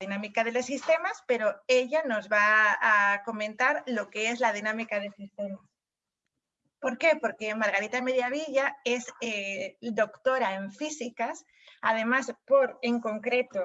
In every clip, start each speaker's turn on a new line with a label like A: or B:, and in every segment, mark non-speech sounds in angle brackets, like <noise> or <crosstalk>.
A: dinámica de los sistemas, pero ella nos va a comentar lo que es la dinámica de sistemas. ¿Por qué? Porque Margarita Mediavilla es eh, doctora en físicas, además por, en concreto,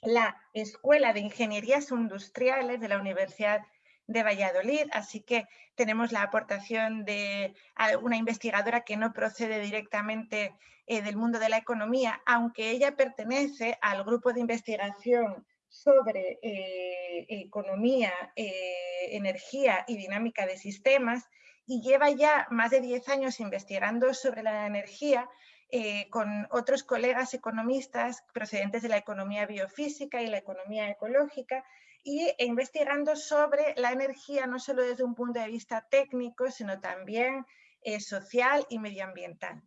A: la Escuela de Ingenierías Industriales de la Universidad de Valladolid, así que tenemos la aportación de una investigadora que no procede directamente eh, del mundo de la economía, aunque ella pertenece al grupo de investigación sobre eh, economía, energía y dinámica de sistemas, y lleva ya más de 10 años investigando sobre la energía eh, con otros colegas economistas procedentes de la economía biofísica y la economía ecológica y investigando sobre la energía no solo desde un punto de vista técnico, sino también eh, social y medioambiental.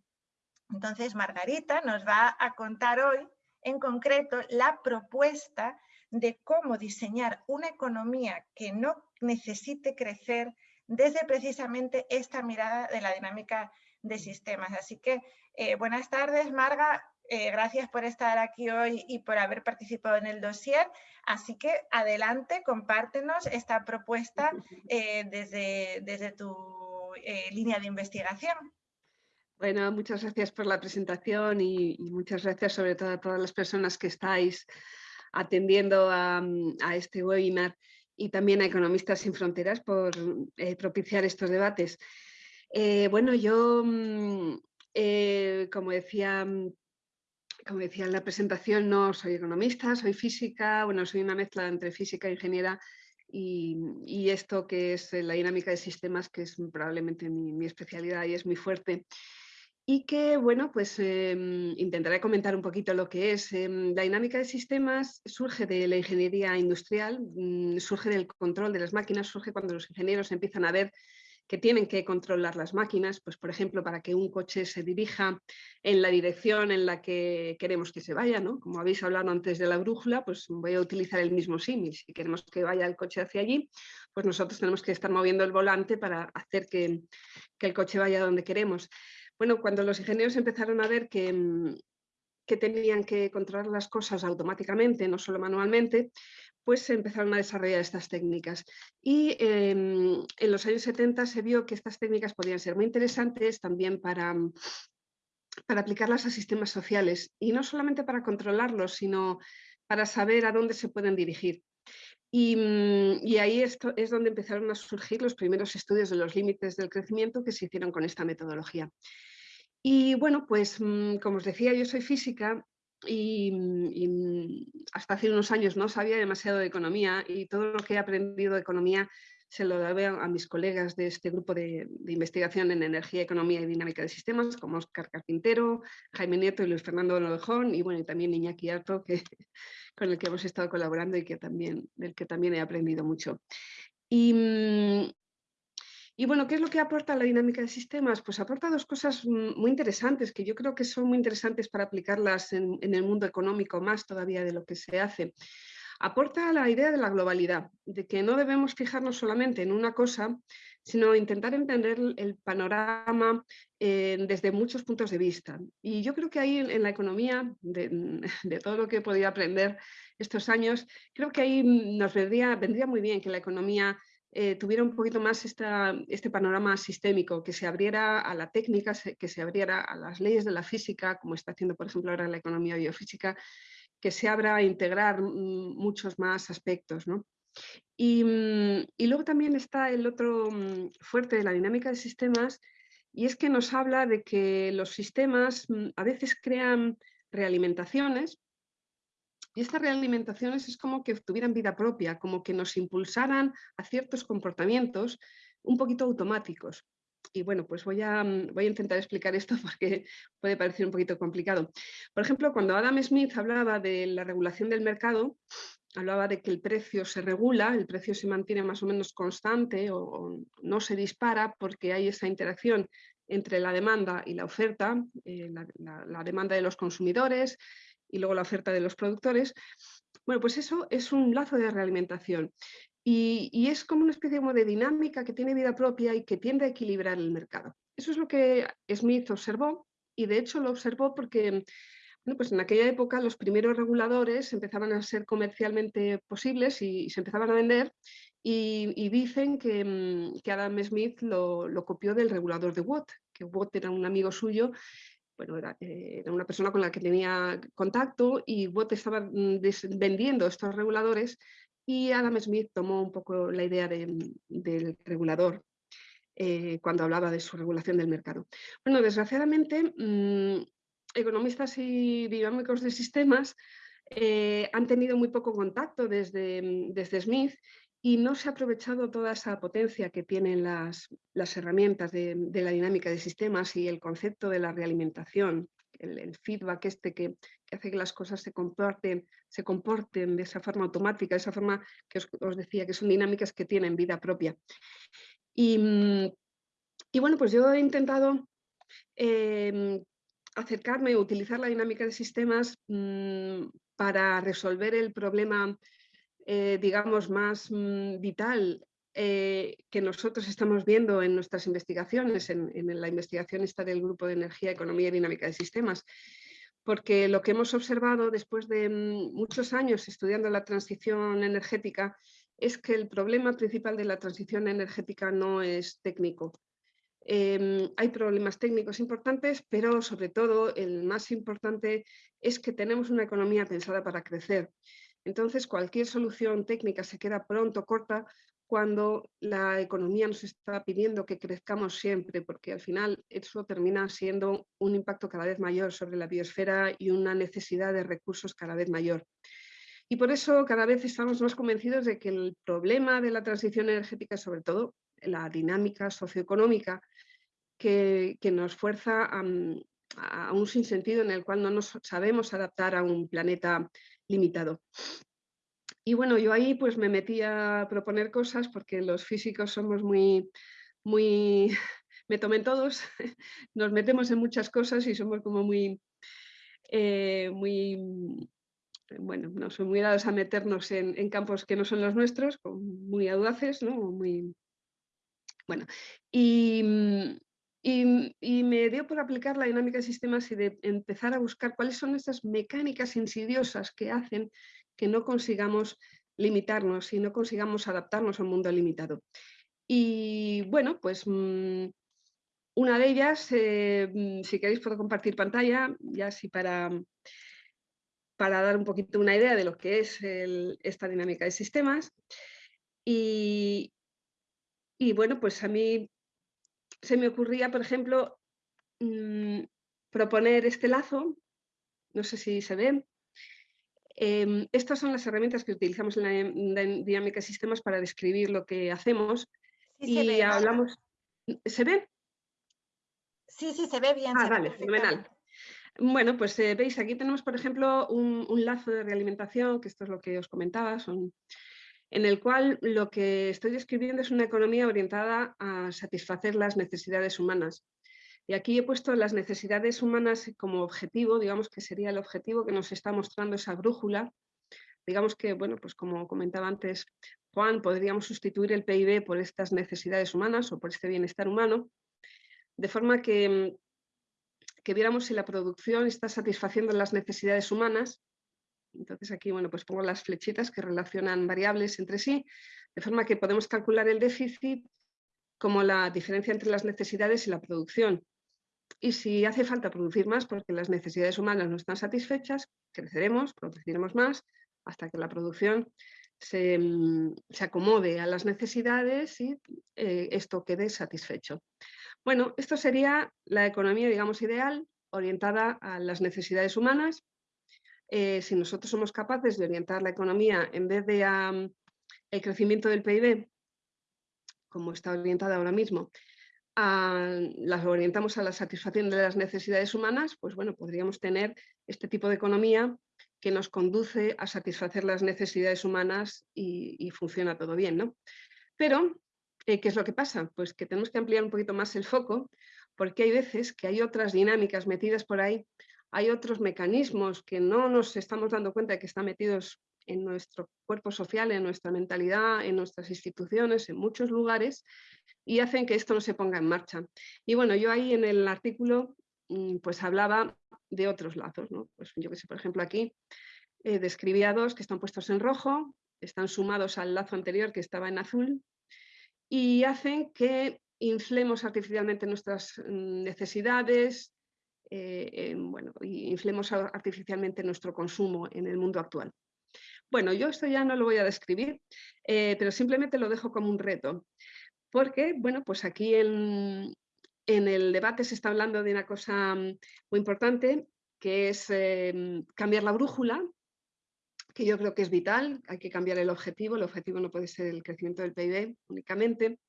A: Entonces, Margarita nos va a contar hoy, en concreto, la propuesta de cómo diseñar una economía que no necesite crecer desde precisamente esta mirada de la dinámica de sistemas. Así que eh, buenas tardes, Marga. Eh, gracias por estar aquí hoy y por haber participado en el dossier. Así que adelante, compártenos esta propuesta <laughs> eh, desde, desde tu línea de investigación.
B: Bueno, muchas gracias por la presentación y, muchas gracias sobre todo a todas las personas que estáis atendiendo a, a este webinar y también a Economistas sin Fronteras por eh, propiciar estos debates. Eh, bueno, yo, mm, eh, como, decía, mm, como decía en la presentación, no soy economista, soy física, bueno, soy una mezcla entre física e ingeniera y, esto que es la dinámica de sistemas, que es probablemente mi especialidad y es muy fuerte y que, bueno, pues em, intentaré comentar un poquito lo que es. Em, la dinámica de sistemas surge de la ingeniería industrial, mm, surge del control de las máquinas, surge cuando los ingenieros empiezan a ver que tienen que controlar las máquinas, pues por ejemplo, para que un coche se dirija en la dirección en la que queremos que se vaya, ¿no? Como habéis hablado antes de la brújula, pues voy a utilizar el mismo símil. Si queremos que vaya el coche hacia allí, pues nosotros tenemos que estar moviendo el volante para hacer que, que el coche vaya donde queremos. Bueno, cuando los ingenieros empezaron a ver que, mm, que tenían que controlar las cosas automáticamente, no solo manualmente, pues se empezaron a desarrollar estas técnicas. Y em, en los años 70 se vio que estas técnicas podían ser muy interesantes también para, mm, para aplicarlas a sistemas sociales y no solamente para controlarlos, sino para saber a dónde se pueden dirigir. Y, mm, y, ahí esto es donde empezaron a surgir los primeros estudios de los límites del crecimiento que se hicieron con esta metodología. Y bueno, pues mm, como os decía, yo soy física y, mm, hasta hace unos años no sabía demasiado de economía y todo lo que he aprendido de economía se lo doy a, mis colegas de este grupo de, investigación en energía, economía y dinámica de sistemas, como Oscar Carpintero, Jaime Nieto y Luis Fernando Lojón, y bueno, y también Iñaki Arto, que, <laughs> con el que hemos estado colaborando y que también, del que también he aprendido mucho. Y, mm, y bueno, ¿qué es lo que aporta la dinámica de sistemas? Pues aporta dos cosas muy interesantes, que yo creo que son muy interesantes para aplicarlas en, el mundo económico más todavía de lo que se hace. Aporta la idea de la globalidad, de que no debemos fijarnos solamente en una cosa, sino intentar entender el panorama eh, desde muchos puntos de vista. Y yo creo que ahí en, la economía, de, <laughs> de, todo lo que he podido aprender estos años, creo que ahí nos vendría, vendría muy bien que la economía eh, tuviera un poquito más este panorama sistémico, que se abriera a la técnica, que se abriera a las leyes de la física, como está haciendo por ejemplo ahora la economía biofísica, que se abra a integrar mm, muchos más aspectos. ¿no? Y, mm, y, luego también está el otro mm, fuerte de la dinámica de sistemas, y es que nos habla de que los sistemas a veces crean realimentaciones, y estas realimentaciones es como que tuvieran vida propia, como que nos impulsaran a ciertos comportamientos un poquito automáticos. Y bueno, pues voy a, mm, voy a intentar explicar esto <laughs> porque puede parecer un poquito complicado. Por ejemplo, cuando Adam Smith hablaba de la regulación del mercado, hablaba de que el precio se regula, el precio se mantiene más o menos constante o, no se dispara porque hay esa interacción entre la demanda y la oferta, eh, la demanda de los consumidores, y luego la oferta de los productores, bueno, pues eso es un lazo de realimentación y, es como una especie de dinámica que tiene vida propia y que tiende a equilibrar el mercado. Eso es lo que Smith observó y de hecho lo observó porque Bueno, pues en aquella época los primeros reguladores empezaban a ser comercialmente posibles y, se empezaban a vender y, dicen mm, que, Adam Smith lo, copió del regulador de Watt, que Watt era un amigo suyo bueno, eh, era, una persona con la que tenía contacto y Watt estaba mm, vendiendo estos reguladores y Adam Smith tomó un poco la idea del regulador eh, cuando hablaba de su regulación del mercado. Bueno, desgraciadamente, mm, economistas y dinámicos de sistemas eh, han tenido muy poco contacto desde, desde Smith y no se ha aprovechado toda esa potencia que tienen las, herramientas de, la dinámica de sistemas y el concepto de la realimentación, el, feedback este que, hace que las cosas se comporten, se comporten de esa forma automática, de esa forma que os, decía, que son dinámicas que tienen vida propia. Y, bueno, pues yo he intentado em, acercarme, utilizar la dinámica de sistemas mm, para resolver el problema eh, digamos, más mm, vital eh, que nosotros estamos viendo en nuestras investigaciones, en, la investigación esta del Grupo de Energía, Economía y Dinámica de Sistemas, porque lo que hemos observado después de mm, muchos años estudiando la transición energética es que el problema principal de la transición energética no es técnico. Em, hay problemas técnicos importantes, pero sobre todo el más importante es que tenemos una economía pensada para crecer. Entonces, cualquier solución técnica se queda pronto corta cuando la economía nos está pidiendo que crezcamos siempre, porque al final eso termina siendo un impacto cada vez mayor sobre la biosfera y una necesidad de recursos cada vez mayor. Y por eso cada vez estamos más convencidos de que el problema de la transición energética sobre todo la dinámica socioeconómica que, nos fuerza a, a un sinsentido en el cual no nos sabemos adaptar a un planeta limitado. Y bueno, yo ahí pues me metí a proponer cosas porque los físicos somos muy, muy, <laughs> me tomen todos, <laughs> nos metemos en muchas cosas y somos como muy, eh, muy, bueno, no son muy dados a meternos en, campos que no son los nuestros, muy audaces, ¿no? Muy, bueno, y, y, me dio por aplicar la dinámica de sistemas y de empezar a buscar cuáles son esas mecánicas insidiosas que hacen que no consigamos limitarnos y no consigamos adaptarnos a un mundo limitado. Y bueno, pues mm, una de ellas, eh, mm, si queréis puedo compartir pantalla, ya así para, para dar un poquito una idea de lo que es esta dinámica de sistemas. Y, y bueno, pues a mí se me ocurría, por ejemplo, mm, proponer este lazo, no sé si se ve. Em, estas son las herramientas que utilizamos en la, dinámica de sistemas para describir lo que hacemos. y hablamos... ¿Se ve?
A: Sí, sí, se ve bien.
B: Ah, vale, fenomenal. Bueno, pues eh, veis, aquí tenemos, por ejemplo, un, un, lazo de realimentación, que esto es lo que os comentaba, son en el cual lo que estoy describiendo es una economía orientada a satisfacer las necesidades humanas. Y aquí he puesto las necesidades humanas como objetivo, digamos que sería el objetivo que nos está mostrando esa brújula. Digamos que, bueno, pues como comentaba antes Juan, podríamos sustituir el PIB por estas necesidades humanas o por este bienestar humano, de forma que, que viéramos si la producción está satisfaciendo las necesidades humanas entonces aquí, bueno, pues pongo las flechitas que relacionan variables entre sí, de forma que podemos calcular el déficit como la diferencia entre las necesidades y la producción. Y si hace falta producir más porque las necesidades humanas no están satisfechas, creceremos, produciremos más, hasta que la producción se, mm, acomode a las necesidades y eh, esto quede satisfecho. Bueno, esto sería la economía, digamos, ideal, orientada a las necesidades humanas eh, si nosotros somos capaces de orientar la economía en vez de el crecimiento del PIB, como está orientada ahora mismo, las orientamos a la satisfacción de las necesidades humanas, pues bueno, podríamos tener este tipo de economía que nos conduce a satisfacer las necesidades humanas y, funciona todo bien, ¿no? Pero, eh, ¿qué es lo que pasa? Pues que tenemos que ampliar un poquito más el foco porque hay veces que hay otras dinámicas metidas por ahí hay otros mecanismos que no nos estamos dando cuenta de que están metidos en nuestro cuerpo social, en nuestra mentalidad, en nuestras instituciones, en muchos lugares, y hacen que esto no se ponga en marcha. Y bueno, yo ahí en el artículo mm, pues hablaba de otros lazos. Pues yo que sé, por ejemplo aquí eh, describía dos que están puestos en rojo, están sumados al lazo anterior que estaba en azul y hacen que inflemos artificialmente nuestras mm, necesidades, eh, bueno, inflemos artificialmente nuestro consumo en el mundo actual. Bueno, yo esto ya no lo voy a describir, eh, pero simplemente lo dejo como un reto, porque, bueno, pues aquí en, el debate se está hablando de una cosa mm, muy importante, que es em, cambiar la brújula, que yo creo que es vital, hay que cambiar el objetivo, el objetivo no puede ser el crecimiento del PIB únicamente,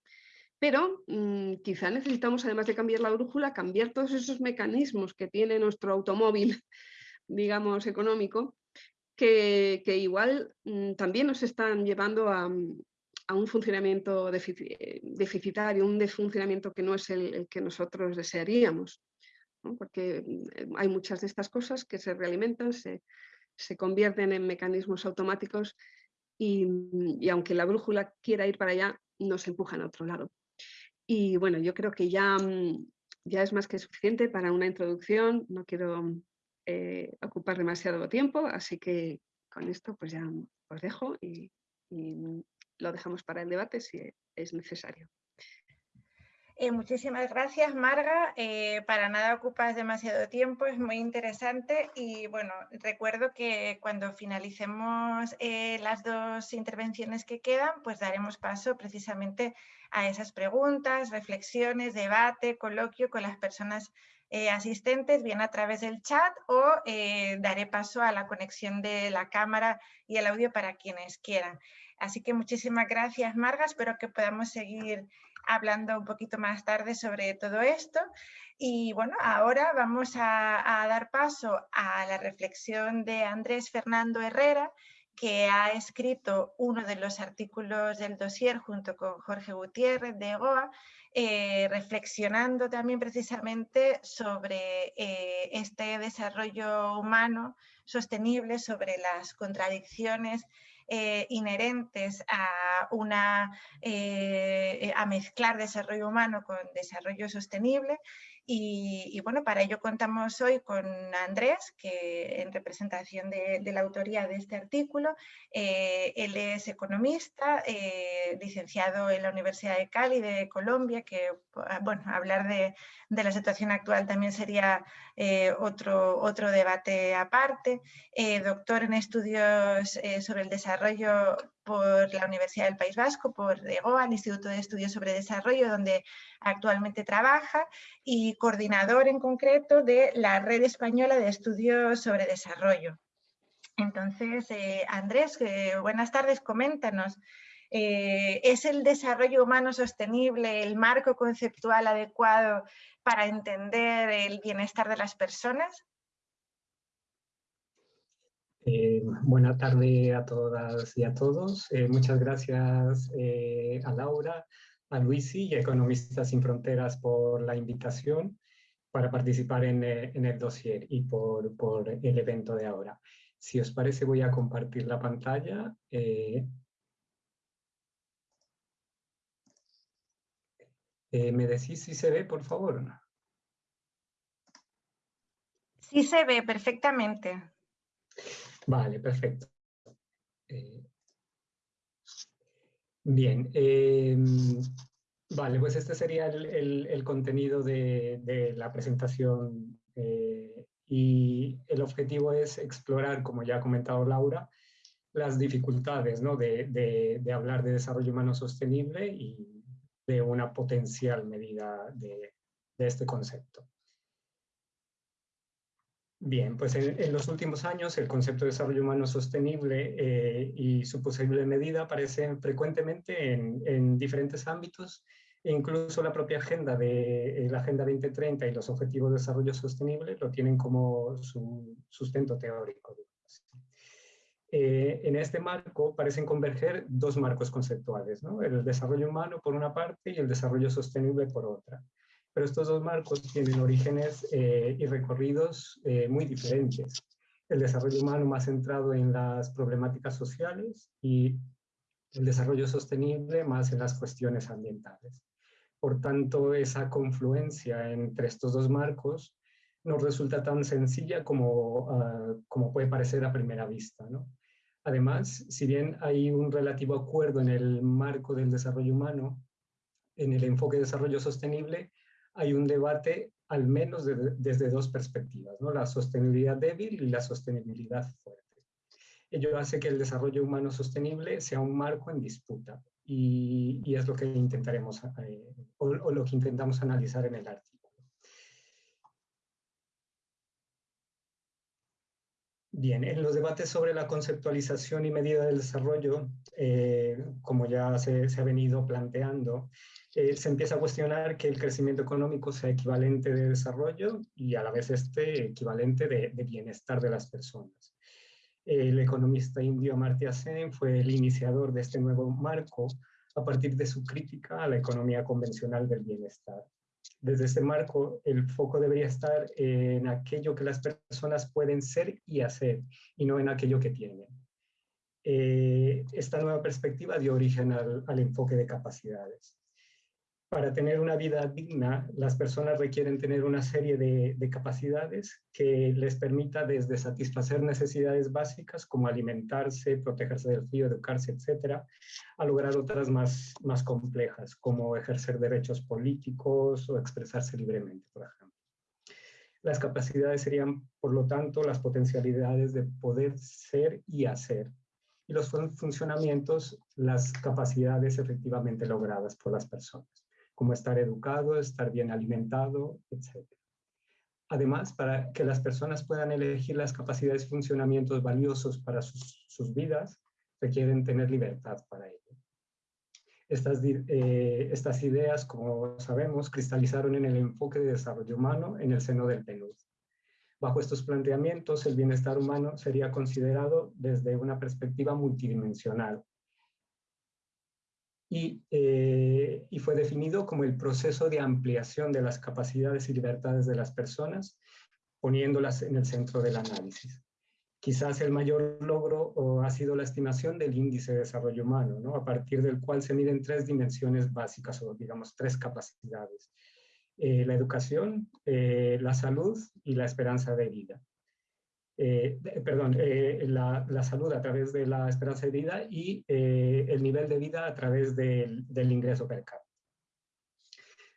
B: pero mm, quizá necesitamos, además de cambiar la brújula, cambiar todos esos mecanismos que tiene nuestro automóvil, <laughs> digamos, económico, que, igual mm, también nos están llevando a, un funcionamiento eh, deficitario, un funcionamiento que no es el, que nosotros desearíamos. Porque mm, hay muchas de estas cosas que se realimentan, se, convierten en mecanismos automáticos y, y, aunque la brújula quiera ir para allá, nos empujan a otro lado. Y bueno, yo creo que ya, mm, ya es más que suficiente para una introducción, no quiero eh, ocupar demasiado tiempo, así que con esto pues ya os dejo y, lo dejamos para el debate si es necesario.
A: Eh, muchísimas gracias, Marga. Eh, para nada ocupas demasiado tiempo, es muy interesante y bueno, recuerdo que cuando finalicemos las dos intervenciones que quedan, pues daremos paso precisamente a esas preguntas, reflexiones, debate, coloquio con las personas eh, asistentes, bien a través del chat o eh, daré paso a la conexión de la cámara y el audio para quienes quieran. Así que muchísimas gracias, Marga. Espero que podamos seguir hablando un poquito más tarde sobre todo esto. Y bueno, ahora vamos a dar paso a la reflexión de Andrés Fernando Herrera, que ha escrito uno de los artículos del dossier junto con Jorge Gutiérrez de EGOA, eh, reflexionando también precisamente sobre eh, este desarrollo humano sostenible, sobre las contradicciones eh, inherentes a, una, a mezclar desarrollo humano con desarrollo sostenible. Y, bueno, para ello contamos hoy con Andrés, que en representación de, la autoría de este artículo, eh, él es economista, eh, licenciado en la Universidad de Cali de Colombia, que ah, bueno, hablar de, la situación actual también sería eh, otro, otro debate aparte, doctor en estudios sobre el desarrollo por la Universidad del País Vasco, por EGOA, el Instituto de Estudios sobre Desarrollo, donde actualmente trabaja, y coordinador en concreto de la Red Española de Estudios sobre Desarrollo. Entonces, eh, Andrés, eh, buenas tardes, coméntanos. Eh, ¿Es el desarrollo humano sostenible el marco conceptual adecuado para entender el bienestar de las personas?
C: Eh, buena tarde a todas y a todos. Eh, muchas gracias eh, a Laura, a Luisi y a Economistas Sin Fronteras por la invitación para participar en, el dossier y por, por, el evento de ahora. Si os parece voy a compartir la pantalla. ¿Me decís si se ve, por favor?
A: Sí se ve perfectamente.
C: Vale, perfecto. Eh, bien, em, vale, pues este sería el, contenido de, la presentación eh, y el objetivo es explorar, como ya ha comentado Laura, las dificultades de, hablar de desarrollo humano sostenible y de una potencial medida de este concepto. Bien, pues en, los últimos años el concepto de desarrollo humano sostenible eh, y su posible medida aparecen frecuentemente en, diferentes ámbitos, e incluso la propia agenda de eh, la Agenda 2030 y los Objetivos de Desarrollo Sostenible lo tienen como su sustento teórico. Eh, en este marco parecen converger dos marcos conceptuales, ¿no? el desarrollo humano por una parte y el desarrollo sostenible por otra pero estos dos marcos tienen orígenes eh, y recorridos eh, muy diferentes. El desarrollo humano más centrado en las problemáticas sociales y el desarrollo sostenible más en las cuestiones ambientales. Por tanto, esa confluencia entre estos dos marcos no resulta tan sencilla como, ah, como puede parecer a primera vista. Además, si bien hay un relativo acuerdo en el marco del desarrollo humano, en el enfoque de desarrollo sostenible, hay un debate al menos desde dos perspectivas, ¿no? la sostenibilidad débil y la sostenibilidad fuerte. Ello hace que el desarrollo humano sostenible sea un marco en disputa y, es lo que intentaremos, eh, o, lo que intentamos analizar en el artículo. Bien, en los debates sobre la conceptualización y medida del desarrollo, eh, como ya se, ha venido planteando, eh, se empieza a cuestionar que el crecimiento económico sea equivalente de desarrollo y a la vez este equivalente de, bienestar de las personas. El economista indio Amartya Sen fue el iniciador de este nuevo marco a partir de su crítica a la economía convencional del bienestar. Desde este marco, el foco debería estar en aquello que las personas pueden ser y hacer, y no en aquello que tienen. Eh, esta nueva perspectiva dio origen al enfoque de capacidades para tener una vida digna, las personas requieren tener una serie de, capacidades que les permita desde satisfacer necesidades básicas como alimentarse, protegerse del frío, educarse, etcétera, a lograr otras más, más complejas como ejercer derechos políticos o expresarse libremente, por ejemplo. Las capacidades serían, por lo tanto, las potencialidades de poder ser y hacer, y los funcionamientos, las capacidades efectivamente logradas por las personas como estar educado, estar bien alimentado, etc. Además, para que las personas puedan elegir las capacidades y funcionamientos valiosos para sus, vidas, requieren tener libertad para ello. Estas, eh, estas ideas, como sabemos, cristalizaron en el enfoque de desarrollo humano en el seno del PNUD. Bajo estos planteamientos, el bienestar humano sería considerado desde una perspectiva multidimensional, eh, y, fue definido como el proceso de ampliación de las capacidades y libertades de las personas, poniéndolas en el centro del análisis. Quizás el mayor logro ha sido la estimación del índice de desarrollo humano, ¿no? a partir del cual se miden tres dimensiones básicas o digamos tres capacidades. Eh, la educación, eh, la salud y la esperanza de vida. Eh, perdón, eh, la, salud a través de la esperanza de vida y eh, el nivel de vida a través del, ingreso per cápita.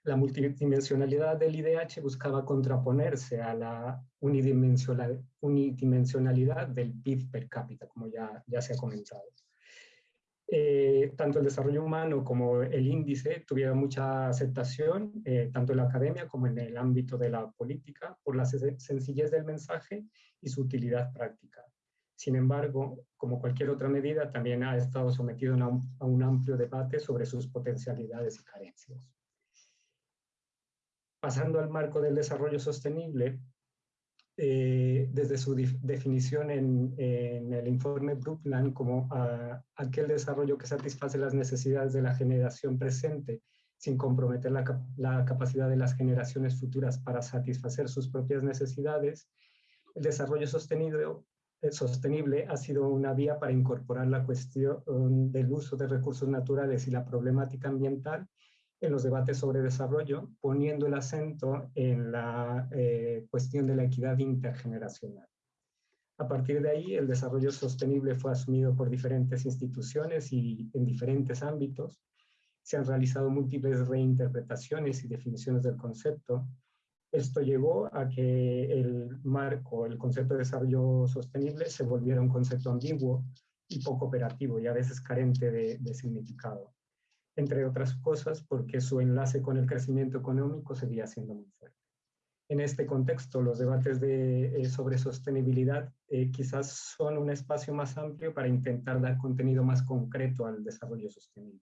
C: La multidimensionalidad del IDH buscaba contraponerse a la unidimensionalidad del PIB per cápita, como ya, ya se ha comentado. Eh, tanto el desarrollo humano como el índice tuvieron mucha aceptación, eh, tanto en la academia como en el ámbito de la política, por la sencillez del mensaje y su utilidad práctica. Sin embargo, como cualquier otra medida, también ha estado sometido a un amplio debate sobre sus potencialidades y carencias. Pasando al marco del desarrollo sostenible, eh, desde su definición en, el informe Brundtland como aquel desarrollo que satisface las necesidades de la generación presente sin comprometer la, capacidad de las generaciones futuras para satisfacer sus propias necesidades, el desarrollo sostenible, eh, sostenible ha sido una vía para incorporar la cuestión del uso de recursos naturales y la problemática ambiental en los debates sobre desarrollo, poniendo el acento en la eh, cuestión de la equidad intergeneracional. A partir de ahí, el desarrollo sostenible fue asumido por diferentes instituciones y en diferentes ámbitos. Se han realizado múltiples reinterpretaciones y definiciones del concepto. Esto llevó a que el marco, el concepto de desarrollo sostenible se volviera un concepto ambiguo y poco operativo y a veces carente de significado entre otras cosas porque su enlace con el crecimiento económico seguía siendo muy fuerte. En este contexto, los debates de, eh, sobre sostenibilidad eh, quizás son un espacio más amplio para intentar dar contenido más concreto al desarrollo sostenible.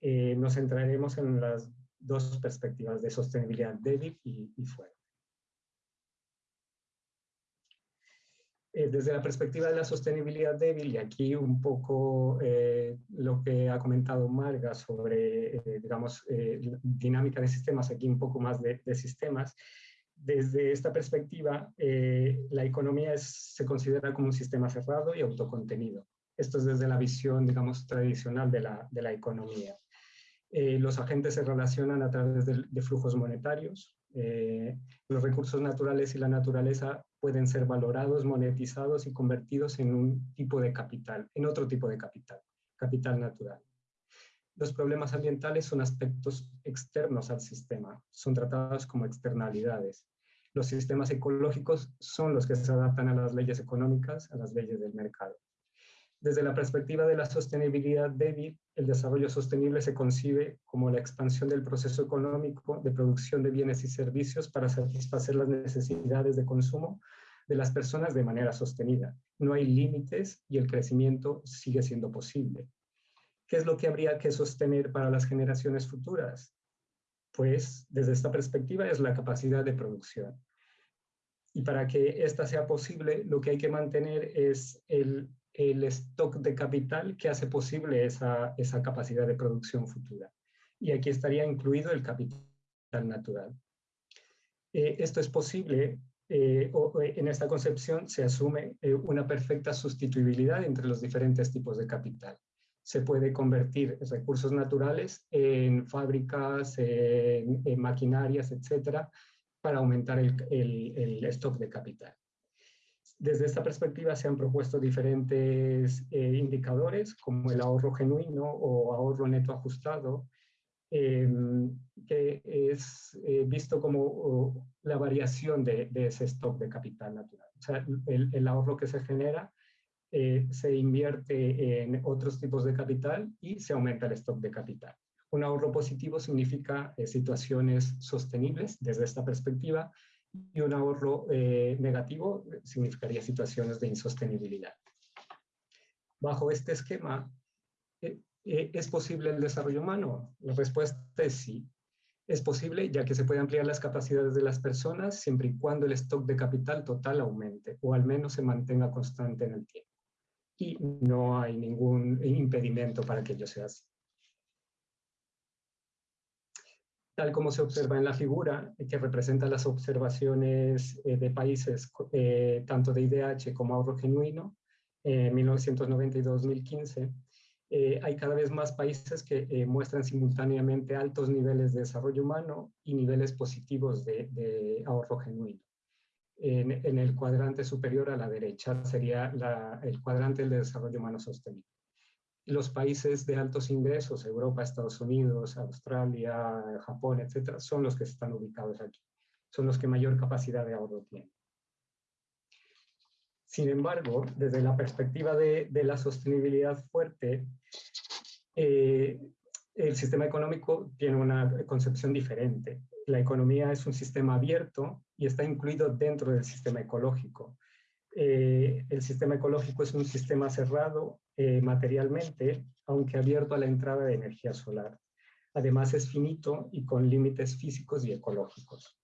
C: Eh, nos centraremos en las dos perspectivas de sostenibilidad débil y, y fuerte. Eh, desde la perspectiva de la sostenibilidad débil, y aquí un poco eh, lo que ha comentado Marga sobre, eh, digamos, dinámica de sistemas, aquí un poco más de, sistemas, desde esta perspectiva, la economía se considera como un sistema cerrado y autocontenido. Esto es desde la visión, digamos, tradicional de la, de la economía. Los agentes se relacionan a través de, de flujos monetarios, Eh, los recursos naturales y la naturaleza pueden ser valorados, monetizados y convertidos en un tipo de capital, en otro tipo de capital, capital natural. Los problemas ambientales son aspectos externos al sistema, son tratados como externalidades. Los sistemas ecológicos son los que se adaptan a las leyes económicas, a las leyes del mercado. Desde la perspectiva de la sostenibilidad débil, el desarrollo sostenible se concibe como la expansión del proceso económico de producción de bienes y servicios para satisfacer las necesidades de consumo de las personas de manera sostenida. No hay límites y el crecimiento sigue siendo posible. ¿Qué es lo que habría que sostener para las generaciones futuras? Pues desde esta perspectiva es la capacidad de producción. Y para que esta sea posible, lo que hay que mantener es el el stock de capital que hace posible esa, capacidad de producción futura. Y aquí estaría incluido el capital natural. Eh, esto es posible, eh, o, eh, en esta concepción se asume una perfecta sustituibilidad entre los diferentes tipos de capital. Se puede convertir recursos naturales en fábricas, en, maquinarias, etcétera, para aumentar el stock de capital. Desde esta perspectiva se han propuesto diferentes eh, indicadores como el ahorro genuino o ahorro neto ajustado, em, que es eh, visto como la variación de, ese stock de capital natural. O sea, el, ahorro que se genera eh, se invierte en otros tipos de capital y se aumenta el stock de capital. Un ahorro positivo significa situaciones sostenibles desde esta perspectiva y un ahorro eh, negativo significaría situaciones de insostenibilidad. Bajo este esquema, eh, eh, ¿es posible el desarrollo humano? La respuesta es sí. Es posible ya que se puede ampliar las capacidades de las personas siempre y cuando el stock de capital total aumente o al menos se mantenga constante en el tiempo. Y no hay ningún impedimento para que ello sea así. Tal como se observa en la figura, que representa las observaciones eh, de países eh, tanto de IDH como ahorro genuino, en 1990 y 2015, eh, hay cada vez más países que muestran simultáneamente altos niveles de desarrollo humano y niveles positivos de, ahorro genuino. En, el cuadrante superior a la derecha sería el cuadrante del desarrollo humano sostenible los países de altos ingresos, Europa, Estados Unidos, Australia, Japón, etcétera, son los que están ubicados aquí. Son los que mayor capacidad de ahorro tienen. Sin embargo, desde la perspectiva de, la sostenibilidad fuerte, eh, el sistema económico tiene una concepción diferente. La economía es un sistema abierto y está incluido dentro del sistema ecológico. Eh, el sistema ecológico es un sistema cerrado eh, materialmente, aunque abierto a la entrada de energía solar. Además es finito y con límites físicos y ecológicos.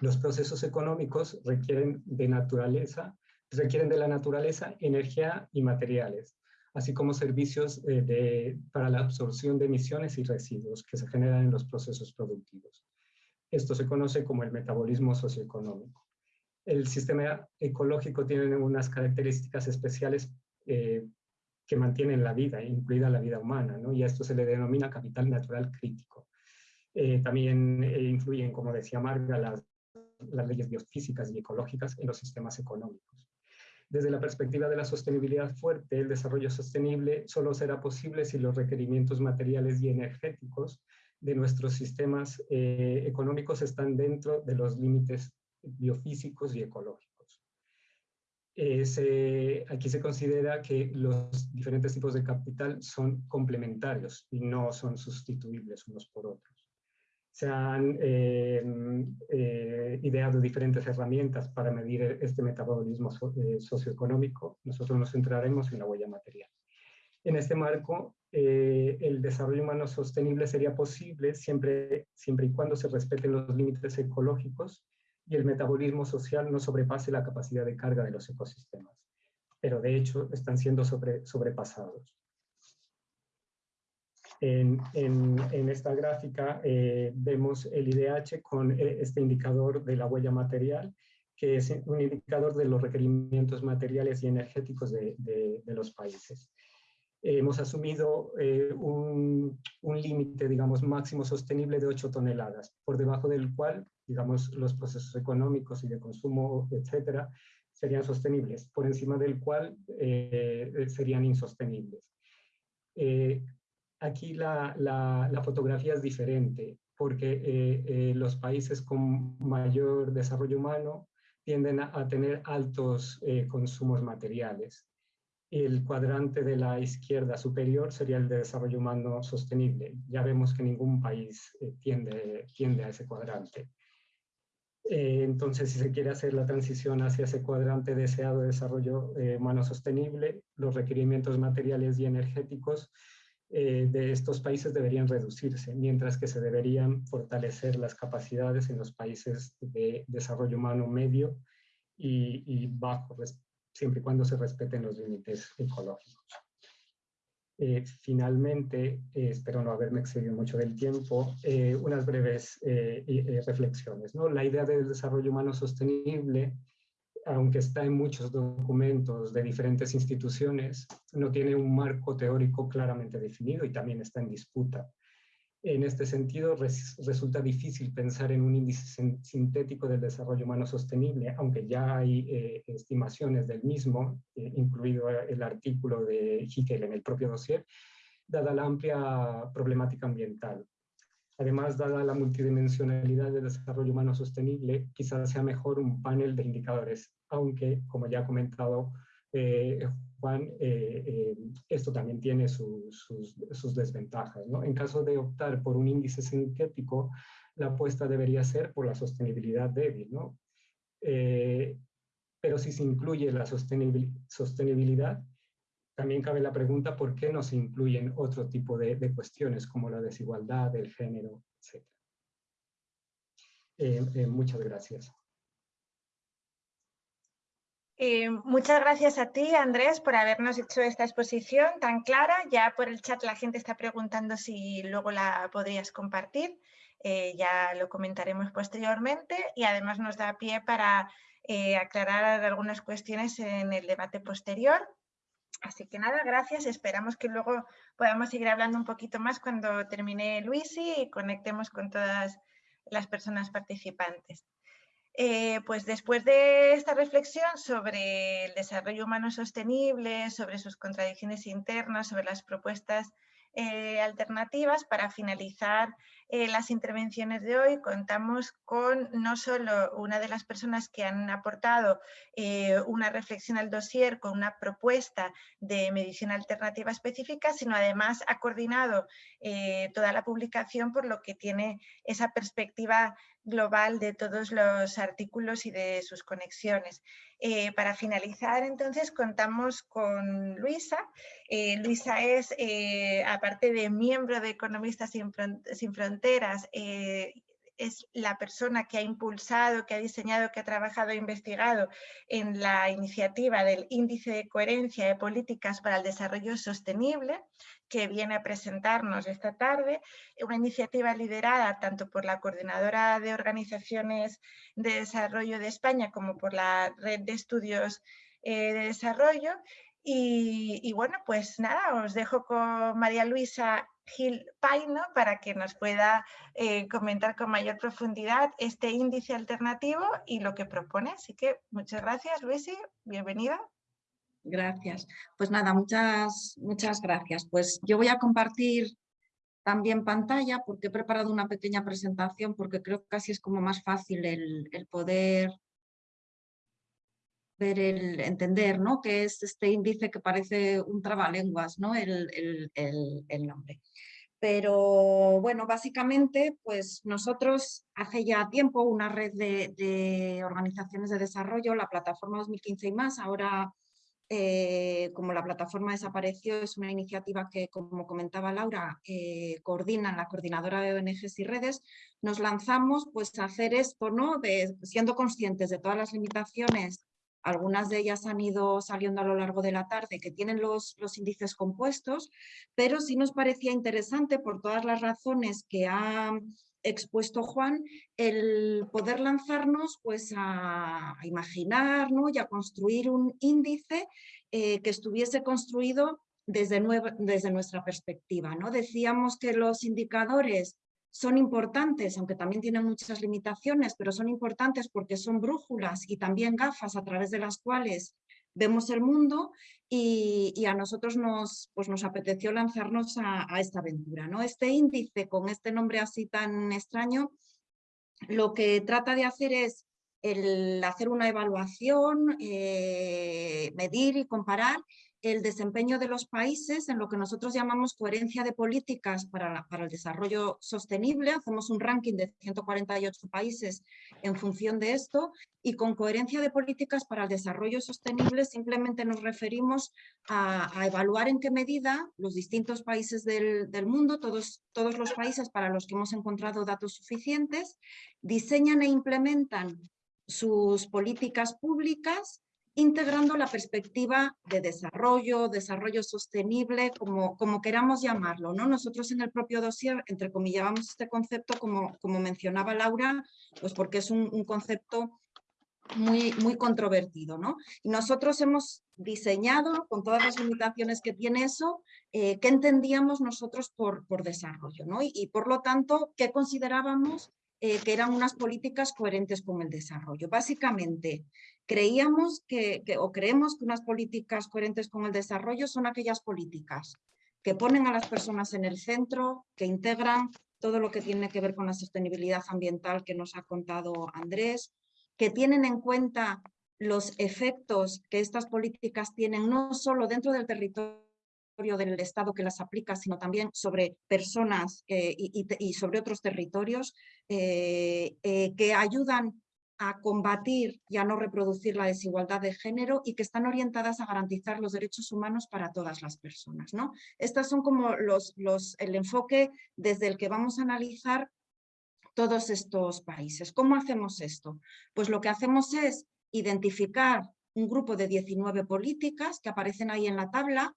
C: Los procesos económicos requieren de naturaleza, requieren de la naturaleza energía y materiales, así como servicios eh, para la absorción de emisiones y residuos que se generan en los procesos productivos. Esto se conoce como el metabolismo socioeconómico el sistema ecológico tiene unas características especiales eh, que mantienen la vida, incluida la vida humana, y a esto se le denomina capital natural crítico. Eh, también eh, influyen, como decía Marga, las, las leyes biofísicas y ecológicas en los sistemas económicos. Desde la perspectiva de la sostenibilidad fuerte, el desarrollo sostenible solo será posible si los requerimientos materiales y energéticos de nuestros sistemas económicos están dentro de los límites biofísicos y ecológicos. Eh, aquí se considera que los diferentes tipos de capital son complementarios y no son sustituibles unos por otros. Se han eh, eh, ideado diferentes herramientas para medir este metabolismo socioeconómico. Nosotros nos centraremos en la huella material. En este marco, el desarrollo humano sostenible sería posible siempre, siempre y cuando se respeten los límites ecológicos y el metabolismo social no sobrepase la capacidad de carga de los ecosistemas, pero de hecho están siendo sobre, sobrepasados. En, en, esta gráfica eh, vemos el IDH con eh, este indicador de la huella material, que es un indicador de los requerimientos materiales y energéticos de, de, los países. hemos asumido eh, un, un límite, digamos, máximo sostenible de 8 toneladas, por debajo del cual digamos, los procesos económicos y de consumo, etcétera, serían sostenibles, por encima del cual eh, serían insostenibles. Eh, aquí la, la, fotografía es diferente, porque eh, los países con mayor desarrollo humano tienden a, tener altos consumos materiales. El cuadrante de la izquierda superior sería el de desarrollo humano sostenible. Ya vemos que ningún país tiende, tiende a ese cuadrante. Eh, entonces, si se quiere hacer la transición hacia ese cuadrante deseado de desarrollo eh, humano sostenible, los requerimientos materiales y energéticos eh, de estos países deberían reducirse, mientras que se deberían fortalecer las capacidades en los países de desarrollo humano medio y, y bajo, siempre y cuando se respeten los límites ecológicos. Eh, finalmente, eh, espero no haberme excedido mucho del tiempo, eh, unas breves reflexiones. ¿no? La idea del desarrollo humano sostenible, aunque está en muchos documentos de diferentes instituciones, no tiene un marco teórico claramente definido y también está en disputa. En este sentido, resulta difícil pensar en un índice sintético del desarrollo humano sostenible, aunque ya hay eh, estimaciones del mismo, eh, incluido el artículo de Hickel en el propio dossier, dada la amplia problemática ambiental. Además, dada la multidimensionalidad del desarrollo humano sostenible, quizás sea mejor un panel de indicadores, aunque, como ya ha comentado eh, Juan, eh, eh, esto también tiene sus, desventajas. ¿no? En caso de optar por un índice sintético, la apuesta debería ser por la sostenibilidad débil. ¿no? pero si se incluye la sostenibilidad, también cabe la pregunta por qué no se incluyen otro tipo de, de cuestiones como la desigualdad, el género, etc. muchas gracias.
A: Eh, muchas gracias a ti, Andrés, por habernos hecho esta exposición tan clara. Ya por el chat la gente está preguntando si luego la podrías compartir. Eh, ya lo comentaremos posteriormente y además nos da pie para eh, aclarar algunas cuestiones en el debate posterior. Así que nada, gracias. Esperamos que luego podamos seguir hablando un poquito más cuando termine Luisi y conectemos con todas las personas participantes. Eh, pues después de esta reflexión sobre el desarrollo humano sostenible, sobre sus contradicciones internas, sobre las propuestas eh, alternativas, para finalizar eh, las intervenciones de hoy contamos con no solo una de las personas que han aportado una reflexión al dossier con una propuesta de medición alternativa específica, sino además ha coordinado toda la publicación por lo que tiene esa perspectiva global de todos los artículos y de sus conexiones. Eh, para finalizar, entonces, contamos con Luisa. Eh, Luisa es, eh, aparte de miembro de Economistas Sin, Fronteras, es la persona que ha impulsado, que ha diseñado, que ha trabajado e investigado en la iniciativa del Índice de Coherencia de Políticas para el Desarrollo Sostenible, que viene a presentarnos esta tarde, una iniciativa liderada tanto por la Coordinadora de Organizaciones de Desarrollo de España como por la Red de Estudios eh, de Desarrollo. Y, bueno, pues nada, os dejo con María Luisa Gil Paino para que nos pueda eh, comentar con mayor profundidad este índice alternativo y lo que propone. Así que muchas gracias, Luisi, bienvenida.
D: Gracias. Pues nada, muchas, muchas gracias. Pues yo voy a compartir también pantalla porque he preparado una pequeña presentación porque creo que así es como más fácil el, poder ver, el entender, ¿no? Que es este índice que parece un trabalenguas, ¿no? El, el, nombre. Pero bueno, básicamente, pues nosotros hace ya tiempo una red de, organizaciones de desarrollo, la plataforma 2015 y más, ahora eh, como la plataforma desapareció, es una iniciativa que, como comentaba Laura, eh, coordina la coordinadora de ONGs y redes, nos lanzamos pues, a hacer esto, ¿no? Siendo conscientes de todas las limitaciones, algunas de ellas han ido saliendo a lo largo de la tarde, que tienen los, los índices compuestos, pero sí nos parecía interesante por todas las razones que ha expuesto Juan, el poder lanzarnos pues, a, imaginar ¿no? y a construir un índice eh, que estuviese construido desde, desde nuestra perspectiva. ¿no? Decíamos que los indicadores son importantes, aunque también tienen muchas limitaciones, pero son importantes porque son brújulas y también gafas a través de las cuales vemos el mundo y, a nosotros nos, pues nos apeteció lanzarnos a, esta aventura. ¿no? Este índice, con este nombre así tan extraño, lo que trata de hacer es el hacer una evaluación, eh, medir y comparar el desempeño de los países en lo que nosotros llamamos coherencia de políticas para, el desarrollo sostenible. Hacemos un ranking de 148 países en función de esto y con coherencia de políticas para el desarrollo sostenible simplemente nos referimos a, evaluar en qué medida los distintos países del, del mundo, todos, todos los países para los que hemos encontrado datos suficientes, diseñan e implementan sus políticas públicas integrando la perspectiva de desarrollo, desarrollo sostenible, como, como queramos llamarlo. ¿no? Nosotros en el propio dossier entrecomillábamos este concepto, como, como mencionaba Laura, pues porque es un, concepto muy, muy controvertido. ¿no? Y nosotros hemos diseñado, con todas las limitaciones que tiene eso, eh, qué entendíamos nosotros por, por desarrollo. ¿no? Y, por lo tanto, qué considerábamos eh, que eran unas políticas coherentes con el desarrollo. Básicamente, creíamos que, o creemos que unas políticas coherentes con el desarrollo son aquellas políticas que ponen a las personas en el centro, que integran todo lo que tiene que ver con la sostenibilidad ambiental que nos ha contado Andrés, que tienen en cuenta los efectos que estas políticas tienen no solo dentro del territorio del Estado que las aplica, sino también sobre personas eh, y, sobre otros territorios eh, eh, que ayudan a combatir y a no reproducir la desigualdad de género y que están orientadas a garantizar los derechos humanos para todas las personas. ¿no? Estas son como los, los, el enfoque desde el que vamos a analizar todos estos países. ¿Cómo hacemos esto? Pues lo que hacemos es identificar un grupo de 19 políticas que aparecen ahí en la tabla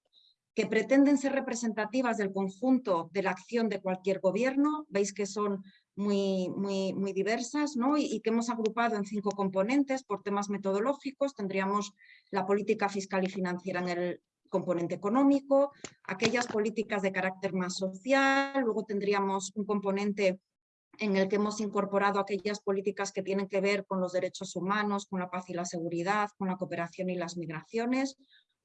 D: que pretenden ser representativas del conjunto de la acción de cualquier gobierno. Veis que son muy, muy, muy diversas ¿no? y, que hemos agrupado en cinco componentes por temas metodológicos. Tendríamos la política fiscal y financiera en el componente económico, aquellas políticas de carácter más social, luego tendríamos un componente en el que hemos incorporado aquellas políticas que tienen que ver con los derechos humanos, con la paz y la seguridad, con la cooperación y las migraciones,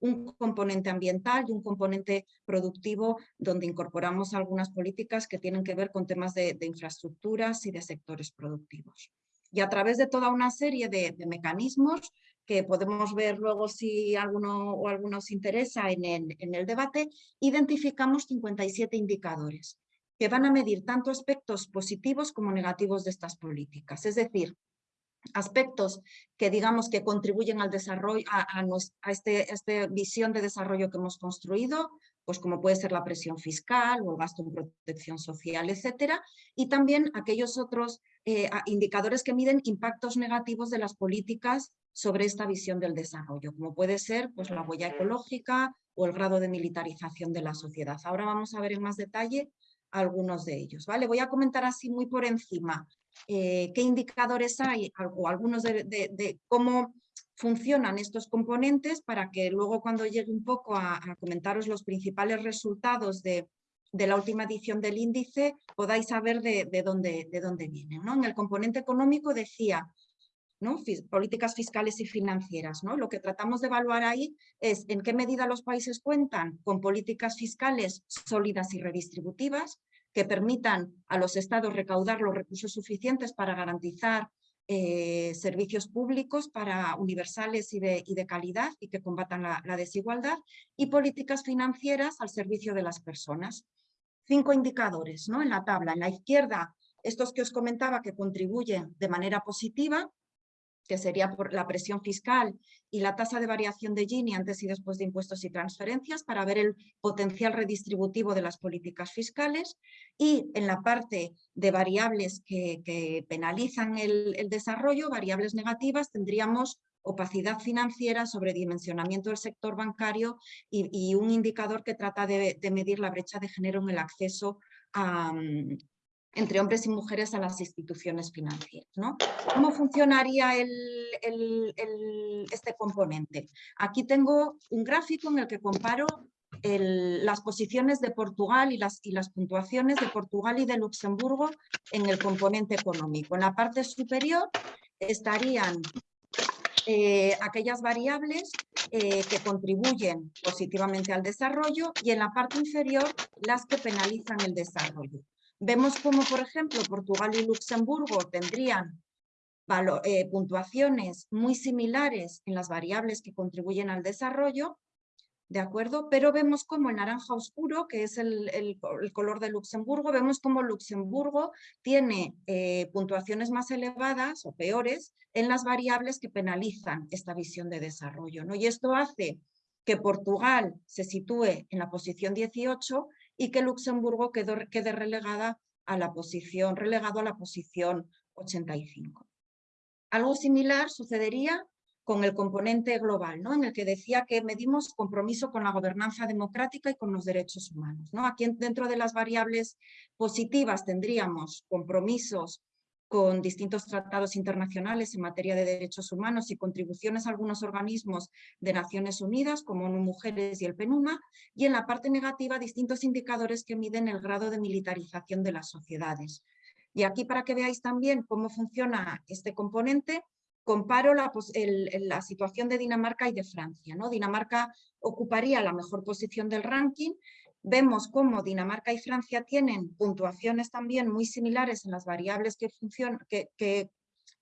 D: un componente ambiental y un componente productivo donde incorporamos algunas políticas que tienen que ver con temas de, infraestructuras y de sectores productivos. Y a través de toda una serie de, mecanismos que podemos ver luego si alguno o algunos interesa en el, en el debate, identificamos 57 indicadores que van a medir tanto aspectos positivos como negativos de estas políticas. Es decir, aspectos que digamos que contribuyen al desarrollo, a, este, esta visión de desarrollo que hemos construido, pues como puede ser la presión fiscal o el gasto en protección social, etcétera, y también aquellos otros eh, indicadores que miden impactos negativos de las políticas sobre esta visión del desarrollo, como puede ser pues, la huella ecológica o el grado de militarización de la sociedad. Ahora vamos a ver en más detalle algunos de ellos. ¿vale? Voy a comentar así muy por encima eh, qué indicadores hay o algunos de, cómo funcionan estos componentes para que luego cuando llegue un poco a, comentaros los principales resultados de, la última edición del índice podáis saber de, dónde, de dónde vienen. ¿no? En el componente económico decía ¿no? políticas fiscales y financieras. ¿no? Lo que tratamos de evaluar ahí es en qué medida los países cuentan con políticas fiscales sólidas y redistributivas, que permitan a los estados recaudar los recursos suficientes para garantizar eh, servicios públicos para universales y de, de, calidad y que combatan la, la, desigualdad y políticas financieras al servicio de las personas. Cinco indicadores ¿no? en la tabla. En la izquierda, estos que os comentaba que contribuyen de manera positiva, que sería la presión fiscal y la tasa de variación de Gini antes y después de impuestos y transferencias para ver el potencial redistributivo de las políticas fiscales y en la parte de variables que, penalizan el, desarrollo, variables negativas, tendríamos opacidad financiera, sobredimensionamiento del sector bancario y, un indicador que trata de, de, medir la brecha de género en el acceso a, entre hombres y mujeres a las instituciones financieras. ¿no? ¿Cómo funcionaría este componente? Aquí tengo un gráfico en el que comparo las posiciones de Portugal y las, y las puntuaciones de Portugal y de Luxemburgo en el componente económico. En la parte superior estarían eh, aquellas variables eh, que contribuyen positivamente al desarrollo y en la parte inferior las que penalizan el desarrollo. Vemos como, por ejemplo, Portugal y Luxemburgo tendrían eh, puntuaciones muy similares en las variables que contribuyen al desarrollo, ¿de acuerdo? Pero vemos como el naranja oscuro, que es el, color de Luxemburgo, vemos como Luxemburgo tiene eh, puntuaciones más elevadas o peores en las variables que penalizan esta visión de desarrollo, ¿no? Y esto hace que Portugal se sitúe en la posición 18 y que Luxemburgo quede relegada a la posición, relegado a la posición 85. Algo similar sucedería con el componente global, ¿no? en el que decía que medimos compromiso con la gobernanza democrática y con los derechos humanos. ¿no? Aquí dentro de las variables positivas tendríamos compromisos con distintos tratados internacionales en materia de derechos humanos y contribuciones a algunos organismos de Naciones Unidas, como ONU Mujeres y el PENUMA, y en la parte negativa distintos indicadores que miden el grado de militarización de las sociedades. Y aquí para que veáis también cómo funciona este componente, comparo la, la, situación de Dinamarca y de Francia. ¿no? Dinamarca ocuparía la mejor posición del ranking Vemos cómo Dinamarca y Francia tienen puntuaciones también muy similares en las variables que, que,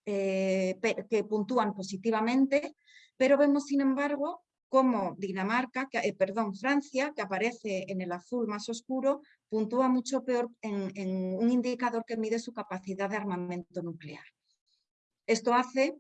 D: eh, que, puntúan positivamente, pero vemos sin embargo cómo Dinamarca, eh, perdón, Francia, que aparece en el azul más oscuro, puntúa mucho peor en, en un indicador que mide su capacidad de armamento nuclear. Esto hace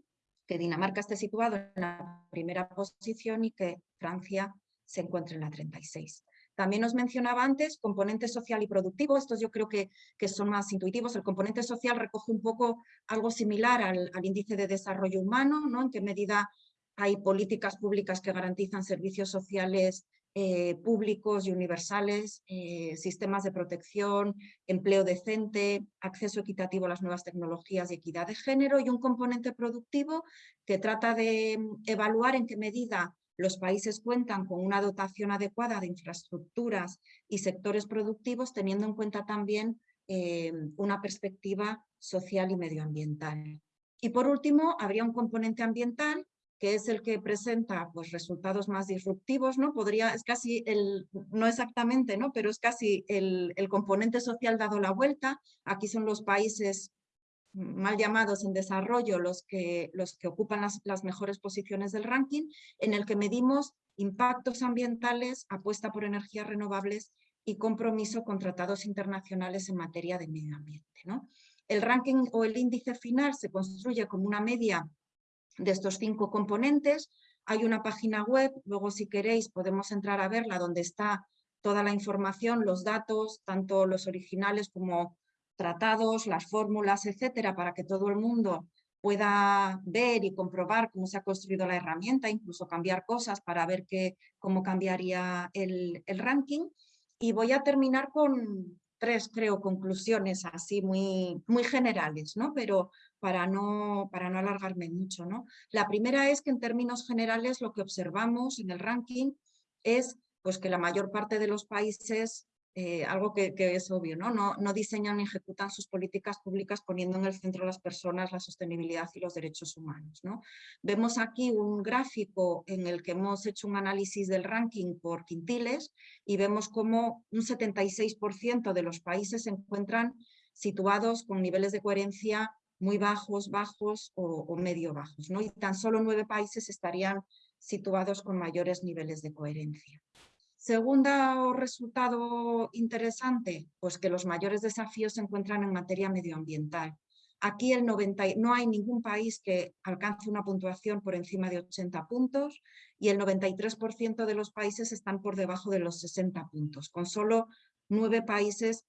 D: que Dinamarca esté situado en la primera posición y que Francia se encuentre en la 36. También os mencionaba antes componente social y productivo, estos yo creo que, que son más intuitivos. El componente social recoge un poco algo similar al, índice de desarrollo humano, ¿no? en qué medida hay políticas públicas que garantizan servicios sociales eh, públicos y universales, eh, sistemas de protección, empleo decente, acceso equitativo a las nuevas tecnologías y equidad de género y un componente productivo que trata de mm, evaluar en qué medida los países cuentan con una dotación adecuada de infraestructuras y sectores productivos, teniendo en cuenta también eh, una perspectiva social y medioambiental. Y por último, habría un componente ambiental que es el que presenta pues, resultados más disruptivos, ¿no? Podría, es casi el, no exactamente, ¿no? Pero es casi el, el componente social dado la vuelta. Aquí son los países mal llamados en desarrollo los que, los que ocupan las, mejores posiciones del ranking, en el que medimos impactos ambientales, apuesta por energías renovables y compromiso con tratados internacionales en materia de medio ambiente. ¿no? El ranking o el índice final se construye como una media de estos cinco componentes. Hay una página web, luego si queréis podemos entrar a verla, donde está toda la información, los datos, tanto los originales como tratados, las fórmulas, etcétera, para que todo el mundo pueda ver y comprobar cómo se ha construido la herramienta, incluso cambiar cosas para ver qué, cómo cambiaría el, el, ranking. Y voy a terminar con tres, creo, conclusiones así muy, muy generales, ¿no? pero para no, para no alargarme mucho. ¿no? La primera es que en términos generales lo que observamos en el ranking es pues, que la mayor parte de los países eh, algo que, es obvio, ¿no? ¿no? Diseñan ni ejecutan sus políticas públicas poniendo en el centro las personas, la sostenibilidad y los derechos humanos. ¿no? Vemos aquí un gráfico en el que hemos hecho un análisis del ranking por quintiles y vemos como un 76% de los países se encuentran situados con niveles de coherencia muy bajos, bajos o, o medio bajos. ¿no? Y tan solo nueve países estarían situados con mayores niveles de coherencia. Segundo resultado interesante, pues que los mayores desafíos se encuentran en materia medioambiental. Aquí el 90, no hay ningún país que alcance una puntuación por encima de 80 puntos y el 93% de los países están por debajo de los 60 puntos, con solo nueve países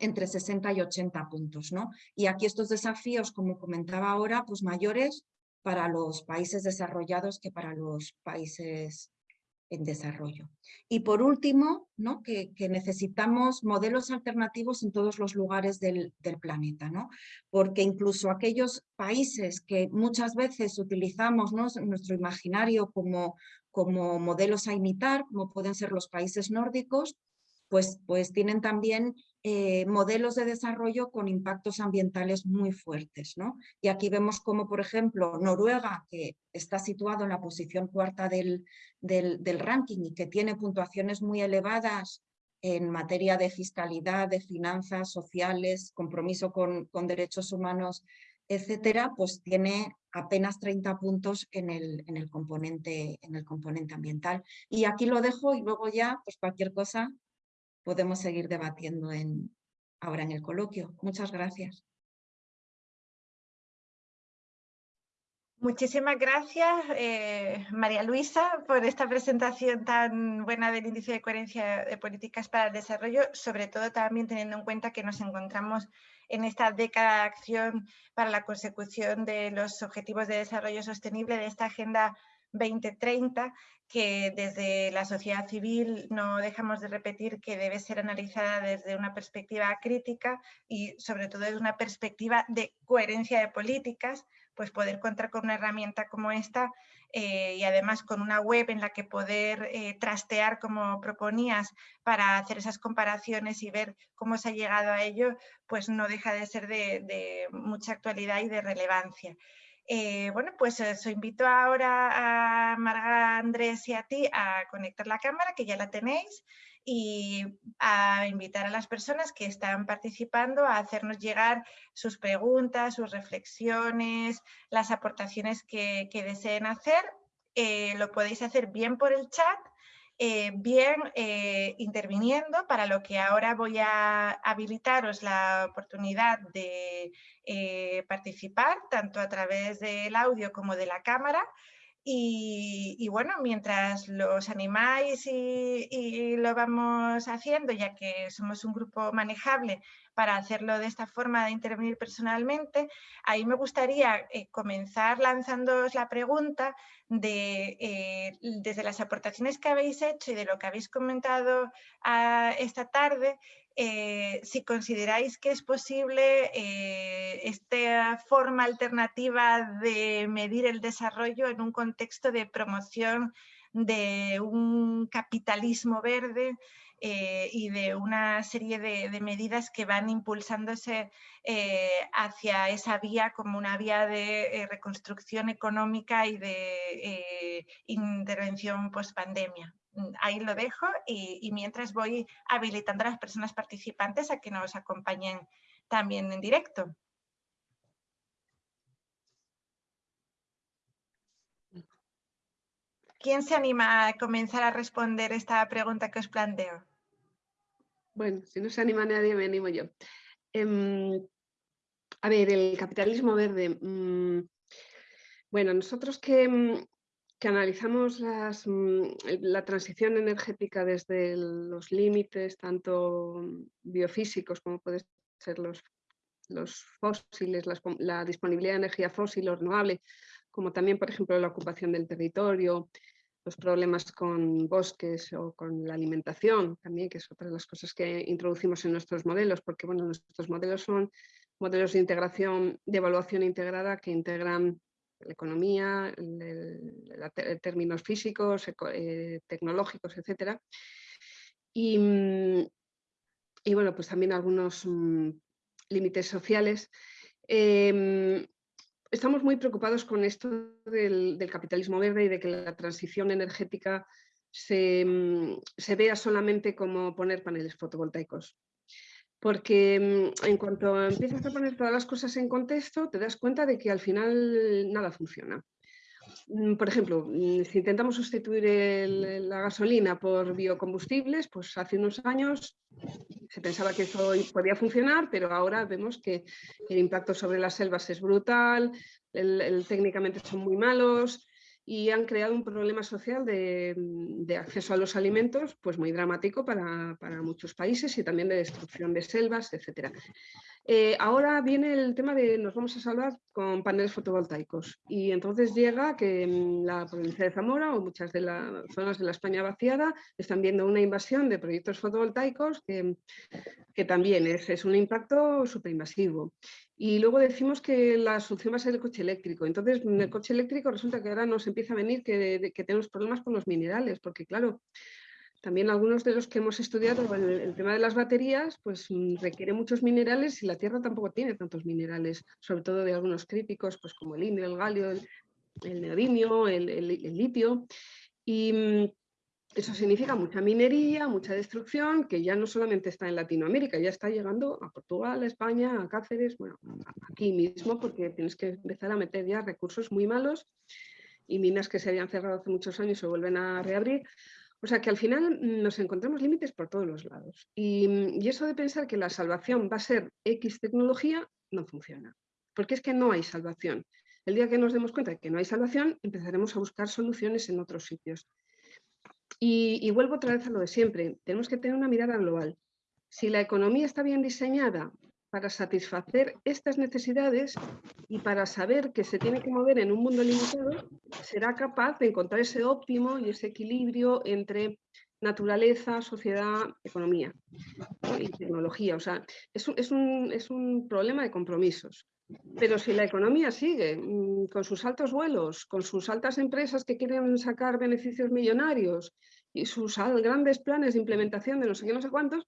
D: entre 60 y 80 puntos. ¿no? Y aquí estos desafíos, como comentaba ahora, pues mayores para los países desarrollados que para los países en desarrollo. Y por último, ¿no? que, necesitamos modelos alternativos en todos los lugares del, planeta, ¿no? porque incluso aquellos países que muchas veces utilizamos ¿no? nuestro imaginario como, como modelos a imitar, como pueden ser los países nórdicos, pues, pues tienen también eh, modelos de desarrollo con impactos ambientales muy fuertes. ¿no? Y aquí vemos como, por ejemplo, Noruega, que está situado en la posición cuarta del, del, ranking y que tiene puntuaciones muy elevadas en materia de fiscalidad, de finanzas sociales, compromiso con, con derechos humanos, etcétera, pues tiene apenas 30 puntos en el, en, el componente, en el componente ambiental. Y aquí lo dejo y luego ya, pues cualquier cosa podemos seguir debatiendo en, ahora en el coloquio. Muchas gracias.
A: Muchísimas gracias, eh, María Luisa, por esta presentación tan buena del Índice de Coherencia de Políticas para el Desarrollo, sobre todo también teniendo en cuenta que nos encontramos en esta década de acción para la consecución de los Objetivos de Desarrollo Sostenible de esta Agenda 2030 que desde la sociedad civil no dejamos de repetir que debe ser analizada desde una perspectiva crítica y sobre todo desde una perspectiva de coherencia de políticas, pues poder contar con una herramienta como esta eh, y además con una web en la que poder eh, trastear como proponías para hacer esas comparaciones y ver cómo se ha llegado a ello, pues no deja de ser de mucha actualidad y de relevancia. Eh, bueno, pues os invito ahora a Marga, Andrés y a ti a conectar la cámara, que ya la tenéis, y a invitar a las personas que están participando a hacernos llegar sus preguntas, sus reflexiones, las aportaciones que, deseen hacer. Eh, lo podéis hacer bien por el chat eh, bien eh, interviniendo, para lo que ahora voy a habilitaros la oportunidad de eh, participar, tanto a través del audio como de la cámara. Y, bueno, mientras los animáis y, lo vamos haciendo, ya que somos un grupo manejable para hacerlo de esta forma de intervenir personalmente, ahí me gustaría eh, comenzar lanzándoos la pregunta de, eh, desde las aportaciones que habéis hecho y de lo que habéis comentado ah, esta tarde, eh, si consideráis que es posible esta forma alternativa de medir el desarrollo en un contexto de promoción de un capitalismo verde eh, y de una serie de, medidas que van impulsándose hacia esa vía como una vía de reconstrucción económica y de intervención post pandemia. Mm, ahí lo dejo y, mientras voy habilitando a las personas participantes a que nos acompañen también en directo. ¿Quién se anima a comenzar a responder esta pregunta que os planteo?
B: Bueno, si no se anima nadie, me animo yo. Em, a ver, el capitalismo verde. Mm, bueno, nosotros que mm, que analizamos mm, la transición energética desde los límites, tanto biofísicos como pueden ser los, los fósiles, la disponibilidad de energía fósil o renovable, como también, por ejemplo, la ocupación del territorio, los problemas con bosques o con la alimentación también, que es otra de las cosas que introducimos en nuestros modelos, porque bueno, nuestros modelos son modelos de integración, de evaluación integrada que integran la economía, términos físicos, eh, tecnológicos, etc. Mm, y, bueno, pues también algunos mm, límites sociales. Em, estamos muy preocupados con esto del, capitalismo verde y de que la transición energética se, mm, se vea solamente como poner paneles fotovoltaicos porque mm, en cuanto empiezas a poner todas las cosas en contexto, te das cuenta de que al final nada funciona. Mm, por ejemplo, mm, si intentamos sustituir la gasolina por biocombustibles, pues hace unos años se pensaba que eso podía funcionar, pero ahora vemos que el impacto sobre las selvas es brutal, técnicamente son muy malos y han creado un problema social de, acceso a los alimentos pues muy dramático para, para, muchos países y también de destrucción de selvas, etc. Eh, ahora viene el tema de nos vamos a salvar con paneles fotovoltaicos y entonces llega que mm, la provincia de Zamora o muchas de las zonas de la España vaciada están viendo una invasión de proyectos fotovoltaicos que, que también es, es un impacto súper invasivo. Y luego decimos que la solución va a ser el coche eléctrico. Entonces, en el coche eléctrico resulta que ahora nos empieza a venir que, tenemos problemas con los minerales, porque claro, también algunos de los que hemos estudiado el, tema de las baterías, pues mm, requiere muchos minerales y la Tierra tampoco tiene tantos minerales, sobre todo de algunos críticos, pues como el indio, el galio, el, neodimio, el, el, litio. Y, mm, eso significa mucha minería, mucha destrucción, que ya no solamente está en Latinoamérica, ya está llegando a Portugal, a España, a Cáceres, bueno, aquí mismo, porque tienes que empezar a meter ya recursos muy malos y minas que se habían cerrado hace muchos años se vuelven a reabrir. O sea que al final nos encontramos límites por todos los lados. Y, y eso de pensar que la salvación va a ser X tecnología, no funciona. Porque es que no hay salvación. El día que nos demos cuenta de que no hay salvación, empezaremos a buscar soluciones en otros sitios. Y, vuelvo otra vez a lo de siempre, tenemos que tener una mirada global. Si la economía está bien diseñada para satisfacer estas necesidades y para saber que se tiene que mover en un mundo limitado, será capaz de encontrar ese óptimo y ese equilibrio entre naturaleza, sociedad, economía y tecnología. O sea, es un, es un problema de compromisos. Pero si la economía sigue mm, con sus altos vuelos, con sus altas empresas que quieren sacar beneficios millonarios y sus grandes planes de implementación de no sé qué, no sé cuántos,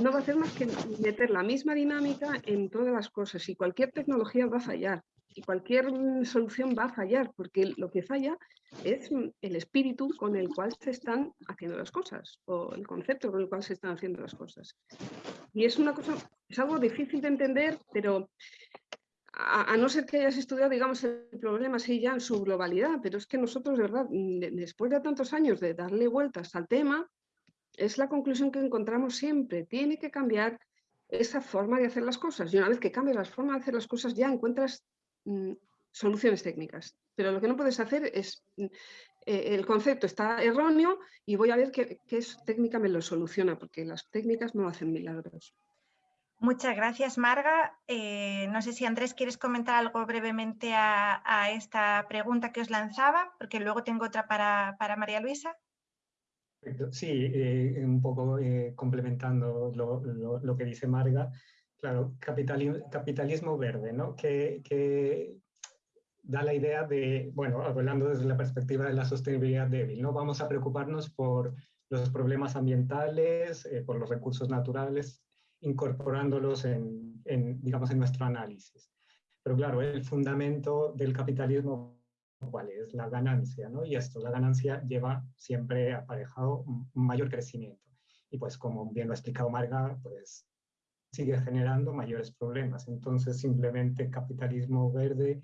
B: no va a hacer más que meter la misma dinámica en todas las cosas y cualquier tecnología va a fallar y cualquier solución va a fallar porque lo que falla es el espíritu con el cual se están haciendo las cosas o el concepto con el cual se están haciendo las cosas. Y es una cosa, es algo difícil de entender, pero a, no ser que hayas estudiado, digamos, el problema así ya en su globalidad, pero es que nosotros, de verdad, después de tantos años de darle vueltas al tema, es la conclusión que encontramos siempre. Tiene que cambiar esa forma de hacer las cosas. Y una vez que cambias la forma de hacer las cosas, ya encuentras mm, soluciones técnicas. Pero lo que no puedes hacer es, mm, eh, el concepto está erróneo y voy a ver qué, qué técnica me lo soluciona, porque las técnicas no hacen milagros.
A: Muchas gracias, Marga. Eh, no sé si Andrés quieres comentar algo brevemente a, esta pregunta que os lanzaba, porque luego tengo otra para, María Luisa.
C: Sí, eh, un poco eh, complementando lo, que dice Marga. Claro, capitalismo, verde, ¿no? Que, da la idea de, bueno, hablando desde la perspectiva de la sostenibilidad débil, ¿no? Vamos a preocuparnos por los problemas ambientales, por los recursos naturales, incorporándolos en, digamos, en nuestro análisis. Pero claro, el fundamento del capitalismo, ¿cuál es? La ganancia, ¿no? Y esto, la ganancia lleva siempre aparejado un mayor crecimiento. Y pues como bien lo ha explicado Marga, pues sigue generando mayores problemas. Entonces simplemente capitalismo verde,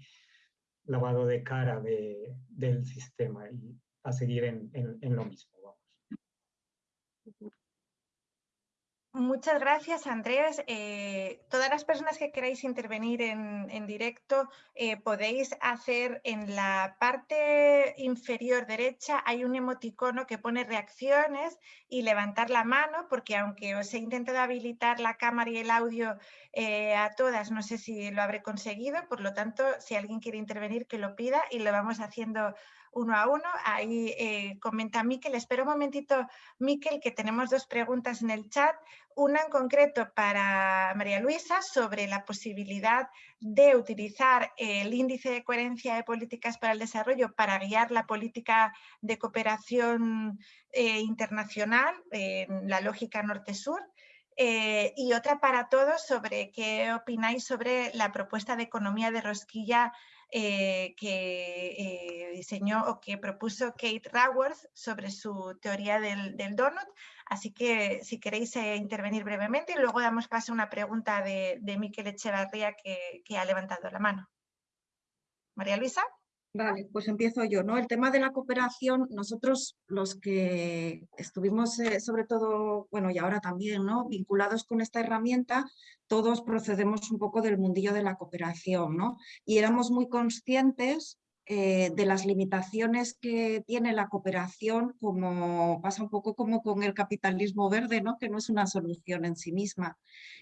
C: lavado de cara de, del sistema y a seguir en, en, lo mismo. Vamos.
A: Muchas gracias, Andrés. Eh, todas las personas que queráis intervenir en, directo eh, podéis hacer en la parte inferior derecha hay un emoticono que pone reacciones y levantar la mano porque aunque os he intentado habilitar la cámara y el audio eh, a todas, no sé si lo habré conseguido, por lo tanto, si alguien quiere intervenir que lo pida y lo vamos haciendo uno a uno. Ahí eh, comenta Miquel. Espera un momentito, Miquel, que tenemos dos preguntas en el chat. Una en concreto para María Luisa sobre la posibilidad de utilizar el índice de coherencia de políticas para el desarrollo para guiar la política de cooperación eh, internacional en la lógica norte-sur. Eh, y otra para todos sobre qué opináis sobre la propuesta de economía de rosquilla eh, que eh, diseñó o que propuso Kate Raworth sobre su teoría del, donut. Así que si queréis intervenir brevemente y luego damos paso a una pregunta de, de Miquel Echevarría que, que ha levantado la mano. María Luisa.
D: Vale, pues empiezo yo. ¿no? El tema de la cooperación, nosotros los que estuvimos sobre todo, bueno y ahora también, ¿no? vinculados con esta herramienta, todos procedemos un poco del mundillo de la cooperación ¿no? y éramos muy conscientes eh, de las limitaciones que tiene la cooperación, como pasa un poco como con el capitalismo verde, ¿no? que no es una solución en sí misma.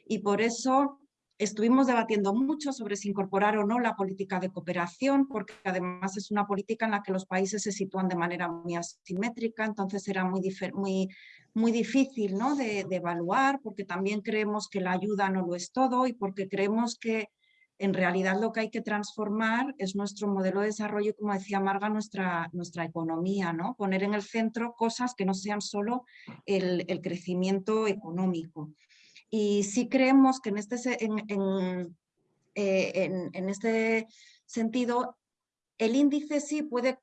D: Y por eso estuvimos debatiendo mucho sobre si incorporar o no la política de cooperación, porque además es una política en la que los países se sitúan de manera muy asimétrica, entonces era muy, muy, muy difícil ¿no? de, evaluar, porque también creemos que la ayuda no lo es todo y porque creemos que en realidad lo que hay que transformar es nuestro modelo de desarrollo y, como decía Marga, nuestra, nuestra economía, ¿no? Poner en el centro cosas que no sean solo el, crecimiento económico. Y sí creemos que en este, eh, en, en este sentido el índice sí puede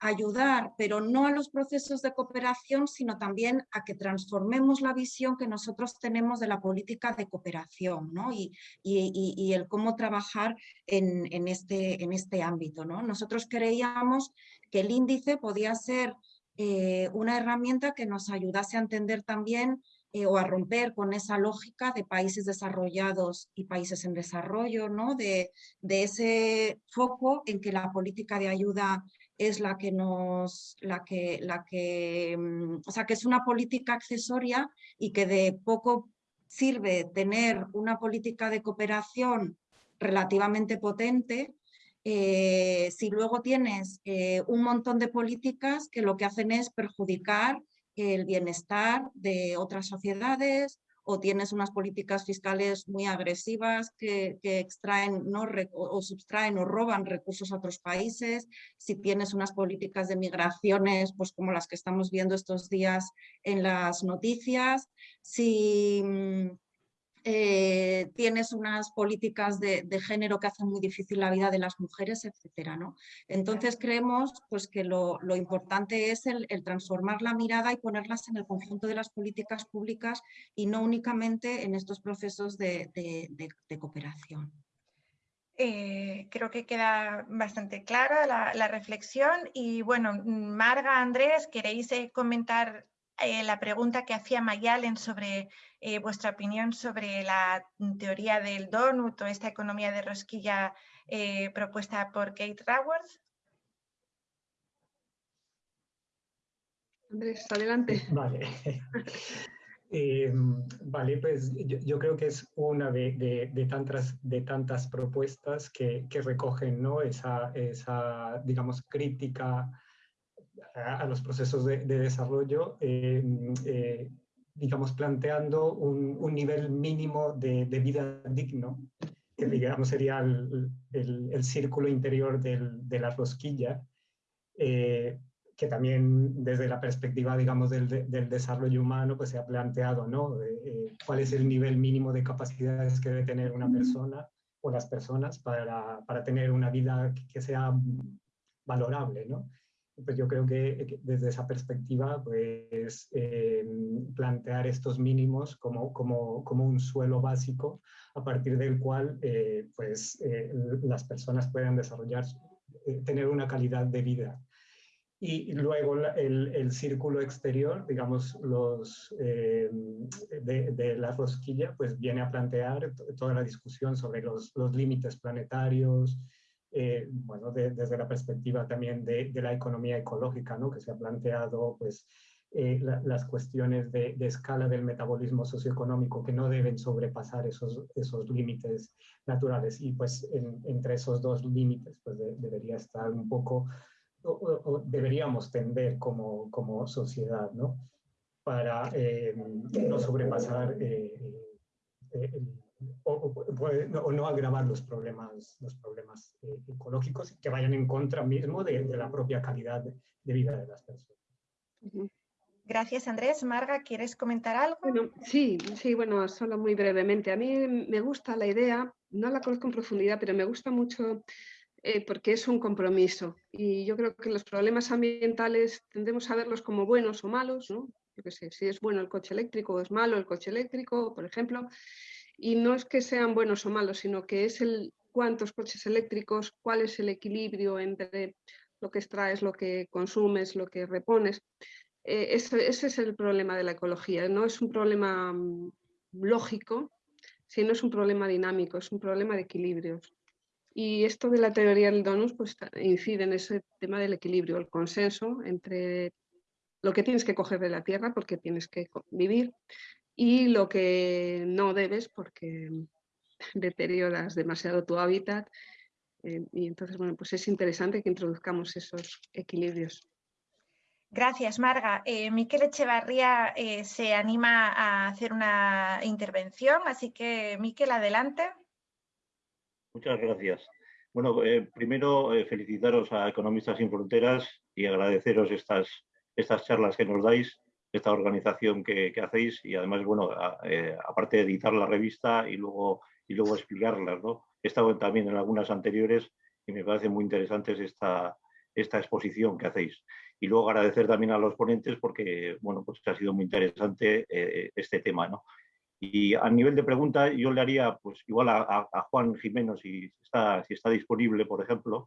D: ayudar, pero no a los procesos de cooperación, sino también a que transformemos la visión que nosotros tenemos de la política de cooperación ¿no? y, y, el cómo trabajar en, en, este, en este ámbito. ¿no? Nosotros creíamos que el índice podía ser eh, una herramienta que nos ayudase a entender también eh, o a romper con esa lógica de países desarrollados y países en desarrollo, ¿no? de, de ese foco en que la política de ayuda es la que nos, la que, la que, mm, o sea, que es una política accesoria y que de poco sirve tener una política de cooperación relativamente potente eh, si luego tienes eh, un montón de políticas que lo que hacen es perjudicar el bienestar de otras sociedades o tienes unas políticas fiscales muy agresivas que, extraen ¿no? o, subtraen o roban recursos a otros países, si tienes unas políticas de migraciones pues como las que estamos viendo estos días en las noticias, si mm, eh, tienes unas políticas de, género que hacen muy difícil la vida de las mujeres, etcétera, ¿no? Entonces creemos pues, que lo, importante es el, transformar la mirada y ponerlas en el conjunto de las políticas públicas y no únicamente en estos procesos de, cooperación.
A: Eh, creo que queda bastante clara la, reflexión y bueno, Marga, Andrés, ¿queréis eh, la pregunta que hacía Mayalen sobre eh, vuestra opinión sobre la teoría del donut o esta economía de rosquilla eh, propuesta por Kate Raworth.
B: Andrés, adelante. <laughs>
C: Vale. <laughs> Eh, vale, pues yo, creo que es una de, tantas, de tantas propuestas que, recogen ¿no? esa, esa, digamos, crítica a, los procesos de, desarrollo digamos, planteando un, nivel mínimo de, vida digno, que digamos sería el, el, círculo interior del, de la rosquilla, eh, que también desde la perspectiva, digamos, del, del, desarrollo humano, pues se ha planteado, ¿no? Eh, ¿Cuál es el nivel mínimo de capacidades que debe tener una persona o las personas para, para tener una vida que, que sea valorable, ¿no? Pues yo creo que desde esa perspectiva, pues eh, plantear estos mínimos como, como, como, un suelo básico a partir del cual eh, pues, eh, las personas puedan desarrollar, tener una calidad de vida. Y luego el, el círculo exterior, digamos, los, de, de, la rosquilla, pues viene a plantear toda la discusión sobre los, los límites planetarios, eh, bueno, desde la perspectiva también de, la economía ecológica, ¿no? que se ha planteado pues, eh, las cuestiones de, escala del metabolismo socioeconómico que no deben sobrepasar esos, esos límites naturales. Y pues entre esos dos límites pues, debería estar un poco, o, deberíamos tender como, como sociedad, ¿no? Para eh, no sobrepasar el o, no, agravar los problemas, los problemas eh, ecológicos que vayan en contra mismo de, la propia calidad de, vida de las personas.
A: Gracias, Andrés. Marga, ¿quieres comentar algo?
B: Bueno, sí, sí, bueno, solo muy brevemente. A mí me gusta la idea, no la conozco en profundidad, pero me gusta mucho eh, porque es un compromiso. Y yo creo que los problemas ambientales tendemos a verlos como buenos o malos, ¿no? Yo qué sé, si es bueno el coche eléctrico o es malo el coche eléctrico, por ejemplo. Y no es que sean buenos o malos, sino que es el cuántos coches eléctricos, cuál es el equilibrio entre lo que extraes, lo que consumes, lo que repones. Eh, ese, es el problema de la ecología. No es un problema mm, lógico, sino es un problema dinámico, es un problema de equilibrios. Y esto de la teoría del donus pues, incide en ese tema del equilibrio, el consenso entre lo que tienes que coger de la tierra porque tienes que vivir y lo que no debes porque deterioras demasiado tu hábitat. Eh, y entonces, bueno, pues es interesante que introduzcamos esos equilibrios.
A: Gracias, Marga. Eh, Miquel Echevarría eh, se anima a hacer una intervención, así que Miquel, adelante.
E: Muchas gracias. Bueno, eh, primero felicitaros a Economistas sin Fronteras y agradeceros estas, estas charlas que nos dais, esta organización que, hacéis y además, bueno, aparte de editar la revista y luego, y luego explicarlas, ¿no? He estado también en algunas anteriores y me parece muy interesante esta, esta exposición que hacéis y luego agradecer también a los ponentes porque, bueno, pues ha sido muy interesante eh, este tema, ¿no? Y a nivel de pregunta, yo le haría, pues igual a, Juan Jimeno, si está, si está disponible, por ejemplo,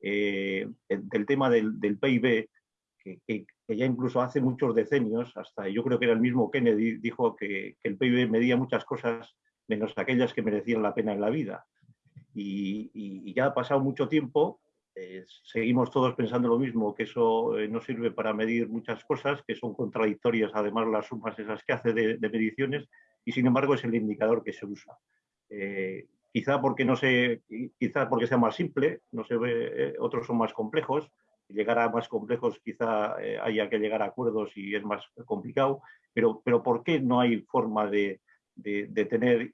E: eh, del tema del, PIB, que, ya incluso hace muchos decenios, hasta yo creo que era el mismo Kennedy, dijo que, el PIB medía muchas cosas menos aquellas que merecían la pena en la vida. y ya ha pasado mucho tiempo eh, seguimos todos pensando lo mismo, que eso eh, no sirve para medir muchas cosas, que son contradictorias además las sumas esas que hace de, mediciones, y sin embargo es el indicador que se usa. Eh, quizá porque no se, quizá porque sea más simple, no se ve, otros son más complejos, llegar a más complejos quizá haya que llegar a acuerdos y es más complicado, pero, pero ¿por qué no hay forma de, tener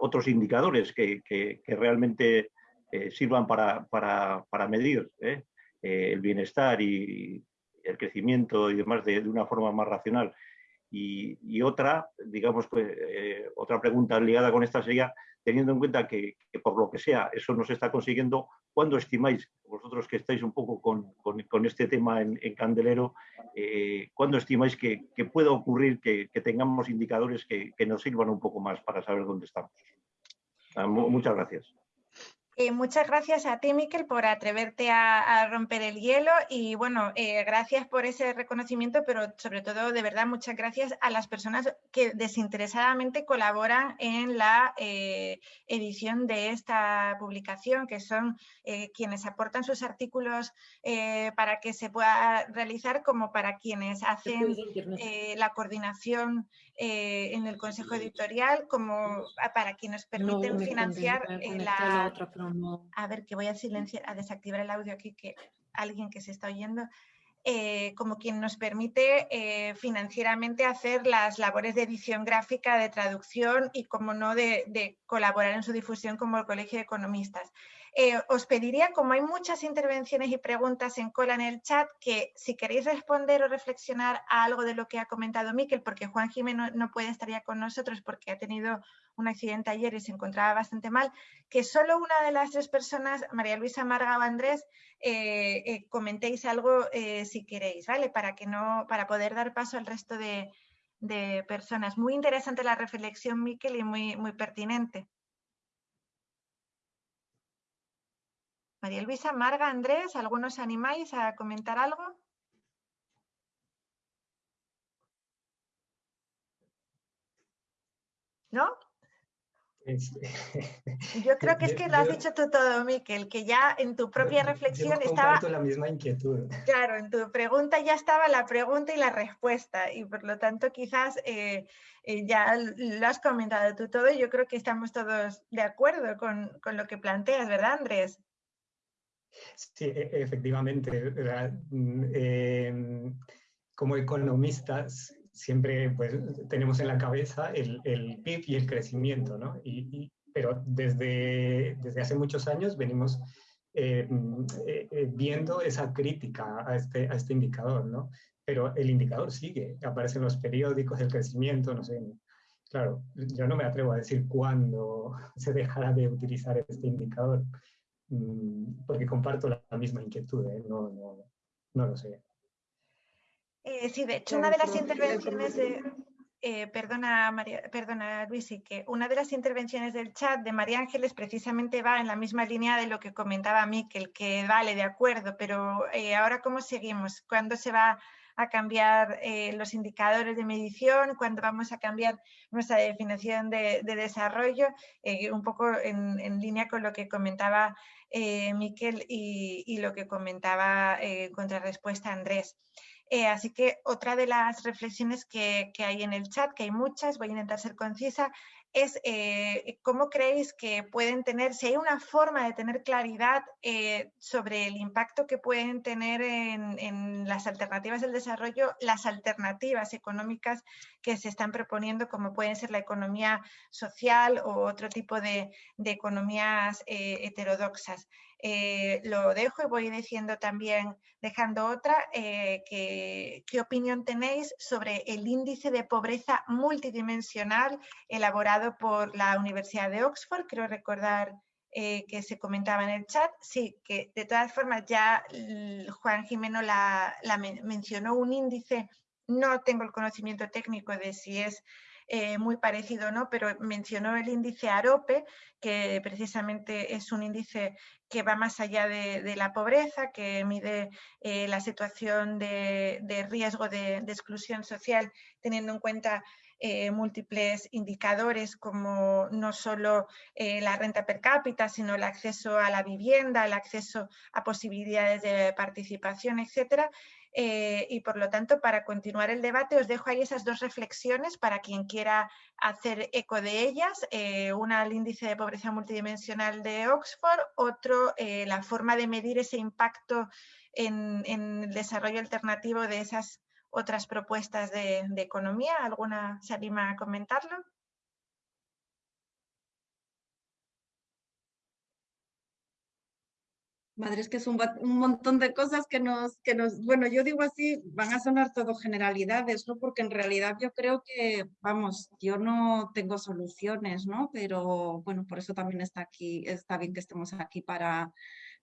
E: otros indicadores que, que realmente eh, sirvan para, para, medir ¿eh? Eh, el bienestar y el crecimiento y demás de, una forma más racional. Y, otra, digamos, pues, otra pregunta ligada con esta sería, teniendo en cuenta que, por lo que sea eso no se está consiguiendo, ¿cuándo estimáis, vosotros que estáis un poco con, este tema en, Candelero, ¿cuándo estimáis que, que pueda ocurrir que, tengamos indicadores que, nos sirvan un poco más para saber dónde estamos? Muchas gracias.
A: Eh, muchas gracias a ti, Miquel, por atreverte a, romper el hielo y bueno, eh, gracias por ese reconocimiento, pero sobre todo, de verdad, muchas gracias a las personas que desinteresadamente colaboran en la eh, edición de esta publicación, que son quienes aportan sus artículos para que se pueda realizar, como para quienes hacen la coordinación en el Consejo Editorial, como para quienes permiten financiar la a ver, que voy a silenciar, a desactivar el audio aquí, que alguien que se está oyendo. Eh, como quien nos permite eh, financieramente hacer las labores de edición gráfica, de traducción y, como no, de, colaborar en su difusión como el Colegio de Economistas. Eh, os pediría, como hay muchas intervenciones y preguntas en cola en el chat, que si queréis responder o reflexionar a algo de lo que ha comentado Miquel, porque Juan Jiménez no, puede estar ya con nosotros porque ha tenido un accidente ayer y se encontraba bastante mal, que solo una de las tres personas, María Luisa Marga o Andrés, eh, eh, comentéis algo si queréis, ¿vale? Para, que no, para poder dar paso al resto de, de personas. Muy interesante la reflexión, Miquel, y muy, muy pertinente. María Luisa, Marga, Andrés, ¿algunos animáis a comentar algo? ¿No? Yo <laughs> creo que es que lo has dicho tú todo, Miquel, que ya en tu propia reflexión
C: yo
A: estaba...
C: la misma inquietud.
A: Claro, en tu pregunta ya estaba la pregunta y la respuesta y por lo tanto quizás eh, eh, ya lo has comentado tú todo y yo creo que estamos todos de acuerdo con, con lo que planteas, ¿verdad, Andrés?
C: Sí, e, efectivamente. Em, como economistas siempre pues, tenemos en la cabeza el, el PIB y el crecimiento, ¿no? Y, pero desde, desde hace muchos años venimos em, eh, eh, viendo esa crítica a este, a este indicador, ¿no? Pero el indicador sigue, aparece en los periódicos el crecimiento, no sé. Claro, yo no me atrevo a decir cuándo <laughs> se dejará de utilizar este indicador, porque comparto la, misma inquietud, ¿eh? no, no, no, lo sé.
A: Eh, sí, de hecho, una de las intervenciones de... Eh, perdona, María, perdona, Luis, que una de las intervenciones del chat de María Ángeles precisamente va en la misma línea de lo que comentaba Miquel, que vale, de acuerdo, pero ahora ¿cómo seguimos? ¿Cuándo se va a cambiar eh, los indicadores de medición, cuándo vamos a cambiar nuestra definición de, desarrollo, eh, un poco en, línea con lo que comentaba eh, Miquel y, lo que comentaba en contrarrespuesta Andrés. así que otra de las reflexiones que, hay en el chat, que hay muchas, voy a intentar ser concisa, es eh, cómo creéis que pueden tener, si hay una forma de tener claridad eh, sobre el impacto que pueden tener en, las alternativas del desarrollo, las alternativas económicas que se están proponiendo, como pueden ser la economía social o otro tipo de, economías eh, heterodoxas. Eh, lo dejo y voy diciendo también, dejando otra, eh, ¿qué opinión tenéis sobre el índice de pobreza multidimensional elaborado por la Universidad de Oxford? Creo recordar eh, que se comentaba en el chat. Sí, que de todas formas ya Juan Jimeno la, mencionó un índice, no tengo el conocimiento técnico de si es eh, muy parecido, ¿no? pero mencionó el índice AROPE, que precisamente es un índice que va más allá de, la pobreza, que mide eh, la situación de, riesgo de, exclusión social, teniendo en cuenta eh, múltiples indicadores como no solo la renta per cápita, sino el acceso a la vivienda, el acceso a posibilidades de participación, etcétera. Eh, y por lo tanto, para continuar el debate, os dejo ahí esas dos reflexiones para quien quiera hacer eco de ellas. Eh, una, el índice de pobreza multidimensional de Oxford, otro, eh, la forma de medir ese impacto en, el desarrollo alternativo de esas otras propuestas de economía. ¿Alguna se anima a comentarlo?
D: Madre, es que es un, montón de cosas que nos, que nos, bueno, yo digo así, van a sonar todo generalidades, ¿no? Porque en realidad yo creo que, vamos, yo no tengo soluciones, ¿no? Pero bueno, por eso también está aquí, está bien que estemos aquí para,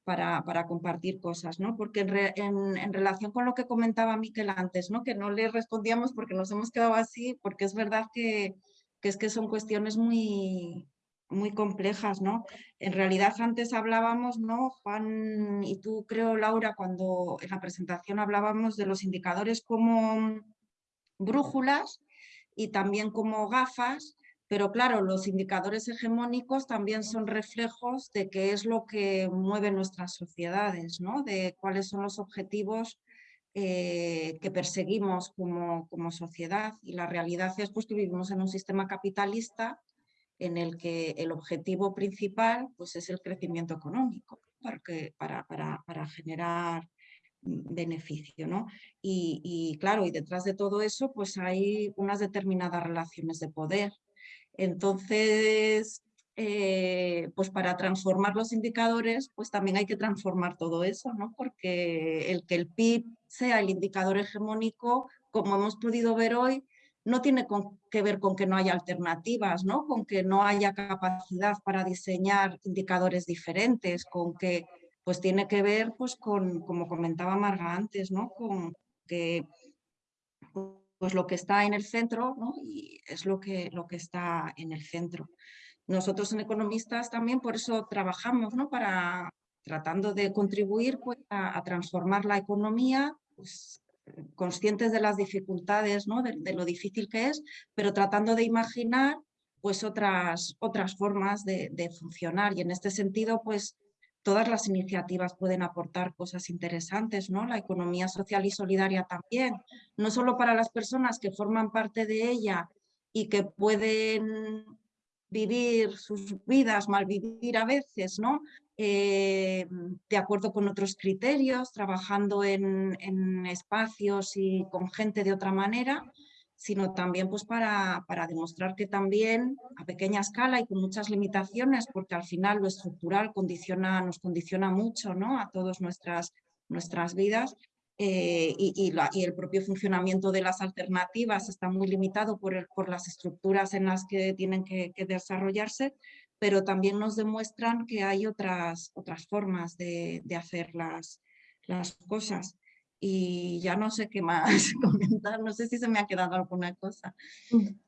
D: para, para compartir cosas, ¿no? Porque en, en, relación con lo que comentaba Miquel antes, ¿no? Que no le respondíamos porque nos hemos quedado así, porque es verdad que, que es que son cuestiones muy, muy complejas, ¿no? En realidad antes hablábamos, ¿no? Juan y tú creo, Laura, cuando en la presentación hablábamos de los indicadores como brújulas y también como gafas, pero claro, los indicadores hegemónicos también son reflejos de qué es lo que mueve nuestras sociedades, ¿no? De cuáles son los objetivos eh, que perseguimos como, como sociedad y la realidad es pues, que vivimos en un sistema capitalista en el que el objetivo principal pues, es el crecimiento económico para, para, generar mm, beneficio. ¿no? Y, claro, y detrás de todo eso pues hay unas determinadas relaciones de poder. Entonces, eh, pues para transformar los indicadores, pues también hay que transformar todo eso, ¿no? Porque el que el PIB sea el indicador hegemónico, como hemos podido ver hoy, no tiene que ver con que no haya alternativas, ¿no? con que no haya capacidad para diseñar indicadores diferentes, con que pues tiene que ver pues con, como comentaba Marga antes, ¿no? con que pues lo que está en el centro ¿no? y es lo que, lo que está en el centro. Nosotros en Economistas también por eso trabajamos ¿no? para tratando de contribuir pues, a, a transformar la economía pues, conscientes de las dificultades, ¿no? de, lo difícil que es, pero tratando de imaginar pues otras, otras formas de, funcionar y en este sentido pues todas las iniciativas pueden aportar cosas interesantes, ¿no? La economía social y solidaria también, no solo para las personas que forman parte de ella y que pueden vivir sus vidas, malvivir a veces, ¿no? Eh, de acuerdo con otros criterios, trabajando en, espacios y con gente de otra manera, sino también pues para, para, demostrar que también a pequeña escala y con muchas limitaciones, porque al final lo estructural condiciona, nos condiciona mucho ¿no? a todas nuestras, nuestras vidas, eh, y, el propio funcionamiento de las alternativas está muy limitado por, las estructuras en las que tienen que desarrollarse, pero también nos demuestran que hay otras, otras formas de, hacer las cosas. Y ya no sé qué más <laughs> comentar, no sé si se me ha quedado alguna cosa.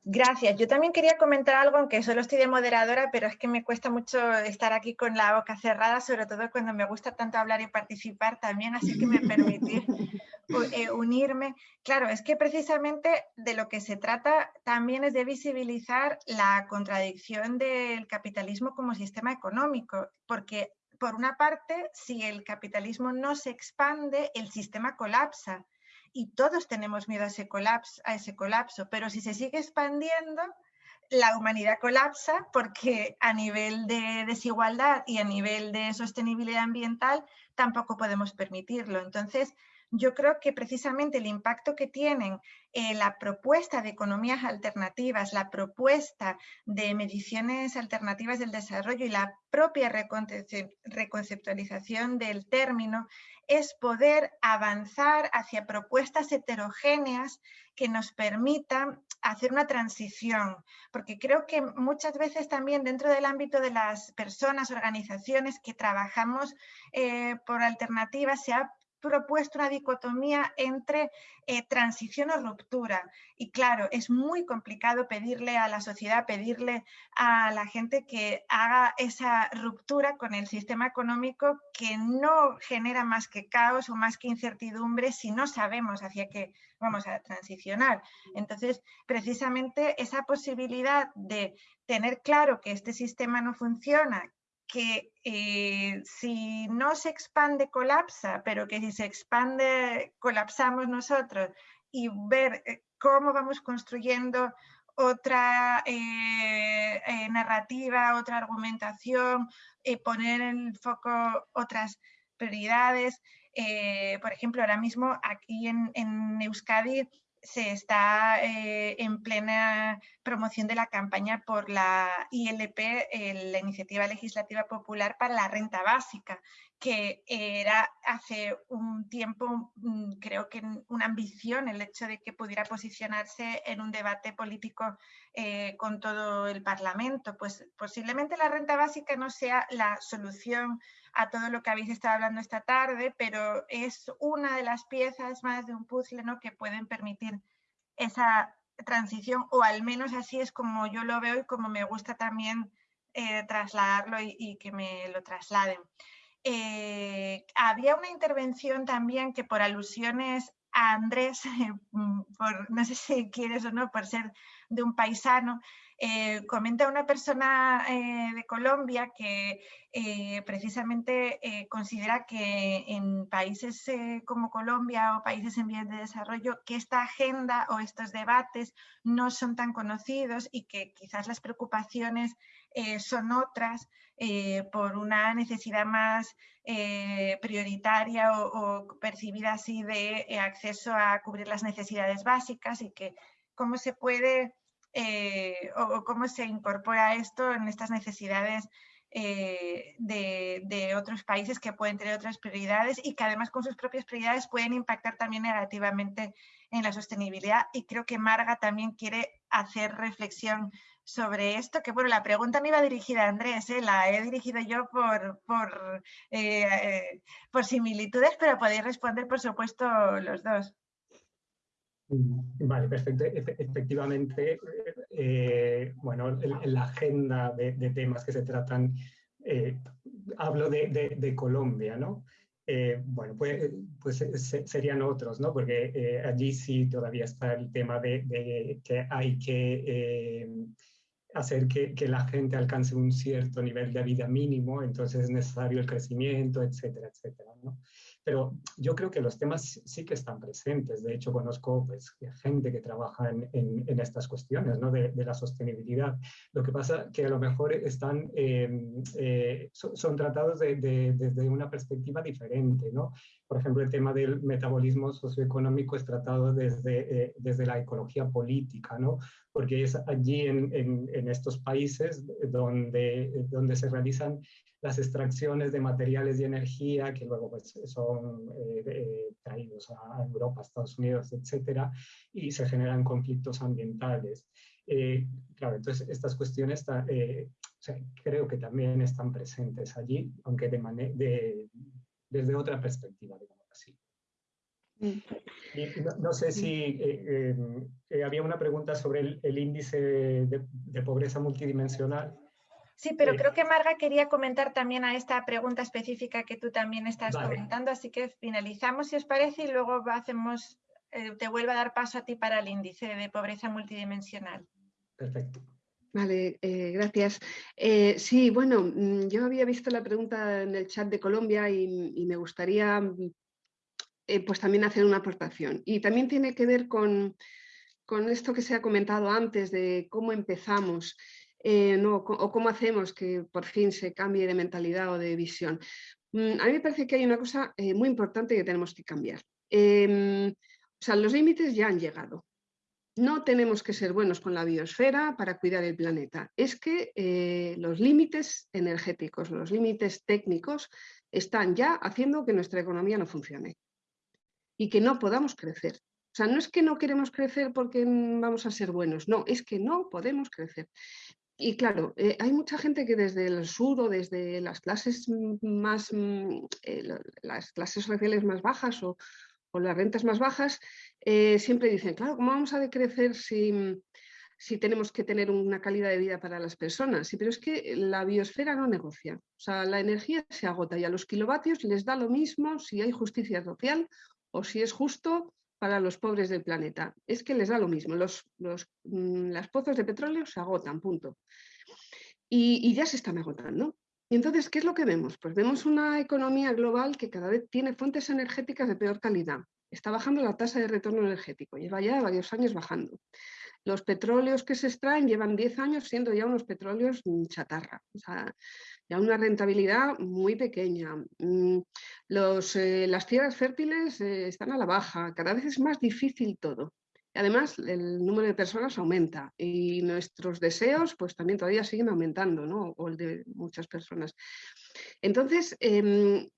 A: Gracias. Yo también quería comentar algo, aunque solo estoy de moderadora, pero es que me cuesta mucho estar aquí con la boca cerrada, sobre todo cuando me gusta tanto hablar y participar también, así que me permitís <laughs> eh, unirme. Claro, es que precisamente de lo que se trata también es de visibilizar la contradicción del capitalismo como sistema económico, porque por una parte, si el capitalismo no se expande, el sistema colapsa y todos tenemos miedo a ese colapso, a ese colapso pero si se sigue expandiendo, la humanidad colapsa porque a nivel de desigualdad y a nivel de sostenibilidad ambiental tampoco podemos permitirlo. Entonces, yo creo que precisamente el impacto que tienen eh, la propuesta de economías alternativas, la propuesta de mediciones alternativas del desarrollo y la propia reconceptualización del término es poder avanzar hacia propuestas heterogéneas que nos permitan hacer una transición, porque creo que muchas veces también dentro del ámbito de las personas, organizaciones que trabajamos eh, por alternativas, se ha propuesto una dicotomía entre eh, transición o ruptura. Y claro, es muy complicado pedirle a la sociedad, pedirle a la gente que haga esa ruptura con el sistema económico que no genera más que caos o más que incertidumbre si no sabemos hacia qué vamos a transicionar. Entonces, precisamente esa posibilidad de tener claro que este sistema no funciona, que eh, si no se expande colapsa, pero que si se expande colapsamos nosotros y ver eh, cómo vamos construyendo otra eh, narrativa, otra argumentación, poner en foco otras prioridades. por ejemplo, ahora mismo aquí en Euskadi se está eh, en plena promoción de la campaña por la ILP, la Iniciativa Legislativa Popular para la Renta Básica, que era hace un tiempo, mm, creo que una ambición el hecho de que pudiera posicionarse en un debate político eh, con todo el Parlamento. Pues posiblemente la renta básica no sea la solución a todo lo que habéis estado hablando esta tarde, pero es una de las piezas más de un puzzle ¿no? que pueden permitir esa transición, o al menos así es como yo lo veo y como me gusta también eh, trasladarlo y, que me lo trasladen. Eh, había una intervención también que por alusiones a Andrés, <laughs> por, no sé si quieres o no, por ser de un paisano, eh, comenta una persona eh, de Colombia que eh, precisamente considera que en países como Colombia o países en vías de desarrollo, que esta agenda o estos debates no son tan conocidos y que quizás las preocupaciones son otras por una necesidad más prioritaria o, o, percibida así de acceso a cubrir las necesidades básicas y que cómo se puede eh, o, cómo se incorpora esto en estas necesidades eh, de, otros países que pueden tener otras prioridades y que además con sus propias prioridades pueden impactar también negativamente en la sostenibilidad. Y creo que Marga también quiere hacer reflexión sobre esto, que bueno, la pregunta no iba dirigida a Andrés, ¿eh? la he dirigido yo por, por, por similitudes, pero podéis responder, por supuesto, los dos.
C: Vale, perfecto. Efectivamente, eh, bueno, en, la agenda de, temas que se tratan, eh, hablo de, Colombia, ¿no? Eh, bueno, pues, pues serían otros, ¿no? Porque allí sí todavía está el tema de, que hay que hacer que, que, la gente alcance un cierto nivel de vida mínimo, entonces es necesario el crecimiento, etcétera, etcétera, ¿no? Pero yo creo que los temas sí que están presentes. De hecho, conozco pues, gente que trabaja en, estas cuestiones ¿no? de, la sostenibilidad. Lo que pasa que a lo mejor están, em, eh, son, tratados de, desde una perspectiva diferente. ¿no? Por ejemplo, el tema del metabolismo socioeconómico es tratado desde, eh, desde la ecología política, ¿no? porque es allí en, en estos países donde, donde se realizan las extracciones de materiales y energía que luego pues, son eh, eh, traídos a Europa, Estados Unidos, etcétera, y se generan conflictos ambientales. Eh, claro, entonces estas cuestiones creo que también están presentes allí, aunque de de, desde otra perspectiva, digamos así. Mm. no, sé si había una pregunta sobre el, índice de, de pobreza multidimensional.
A: Sí, pero creo que Marga quería comentar también a esta pregunta específica que tú también estás comentando, así que finalizamos si os parece y luego hacemos, eh, te vuelvo a dar paso a ti para el índice de pobreza multidimensional.
C: Perfecto.
B: Vale, eh, gracias. Eh, sí, bueno, mm, yo había visto la pregunta en el chat de Colombia y, me gustaría mm, pues también hacer una aportación. Y también tiene que ver con, con esto que se ha comentado antes de cómo empezamos. Eh, no, o cómo hacemos que por fin se cambie de mentalidad o de visión. Mm, a mí me parece que hay una cosa eh, muy importante que tenemos que cambiar. Em, o sea, los límites ya han llegado. No tenemos que ser buenos con la biosfera para cuidar el planeta. Es que eh, los límites energéticos, los límites técnicos están ya haciendo que nuestra economía no funcione y que no podamos crecer. O sea, no es que no queremos crecer porque vamos a ser buenos, no, es que no podemos crecer. Y claro, eh, hay mucha gente que desde el sur o desde las clases más, eh, las clases sociales más bajas o, las rentas más bajas, eh, siempre dicen, claro, ¿cómo vamos a decrecer si, si tenemos que tener una calidad de vida para las personas? Sí, pero es que la biosfera no negocia. O sea, la energía se agota y a los kilovatios les da lo mismo si hay justicia social o si es justo para los pobres del planeta. Es que les da lo mismo, los, los mm, las pozos de petróleo se agotan, punto. Y, ya se están agotando. Y entonces, ¿qué es lo que vemos? Pues vemos una economía global que cada vez tiene fuentes energéticas de peor calidad. Está bajando la tasa de retorno energético, lleva ya varios años bajando. Los petróleos que se extraen llevan 10 años siendo ya unos petróleos mm, chatarra. O sea, ya una rentabilidad muy pequeña. Mm, eh, las tierras fértiles eh, están a la baja, cada vez es más difícil todo. Además, el número de personas aumenta y nuestros deseos pues también todavía siguen aumentando, ¿no? o el de muchas personas. Entonces, em,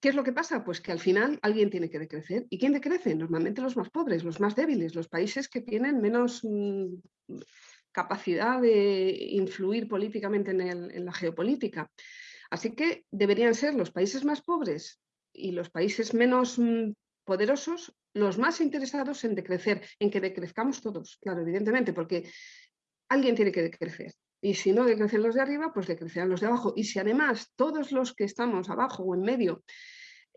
B: ¿qué es lo que pasa? Pues que al final alguien tiene que decrecer. ¿Y quién decrece? Normalmente los más pobres, los más débiles, los países que tienen menos mm, capacidad de influir políticamente en, la geopolítica. Así que deberían ser los países más pobres y los países menos mm, poderosos los más interesados en decrecer, en que decrezcamos todos, claro, evidentemente, porque alguien tiene que decrecer. Y si no decrecen los de arriba, pues decrecerán los de abajo. Y si además todos los que estamos abajo o en medio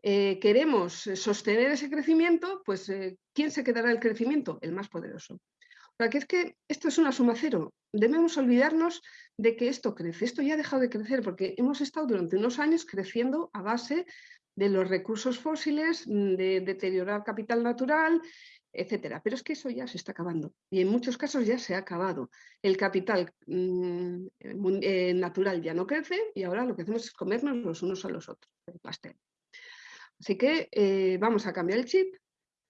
B: eh, queremos sostener ese crecimiento, pues eh, ¿quién se quedará el crecimiento? El más poderoso que es que esto es una suma cero. Debemos olvidarnos de que esto crece. Esto ya ha dejado de crecer porque hemos estado durante unos años creciendo a base de los recursos fósiles, mm, de deteriorar capital natural, etcétera. Pero es que eso ya se está acabando y en muchos casos ya se ha acabado. El capital mm, eh, natural ya no crece y ahora lo que hacemos es comernos los unos a los otros, el pastel. Así que eh, vamos a cambiar el chip,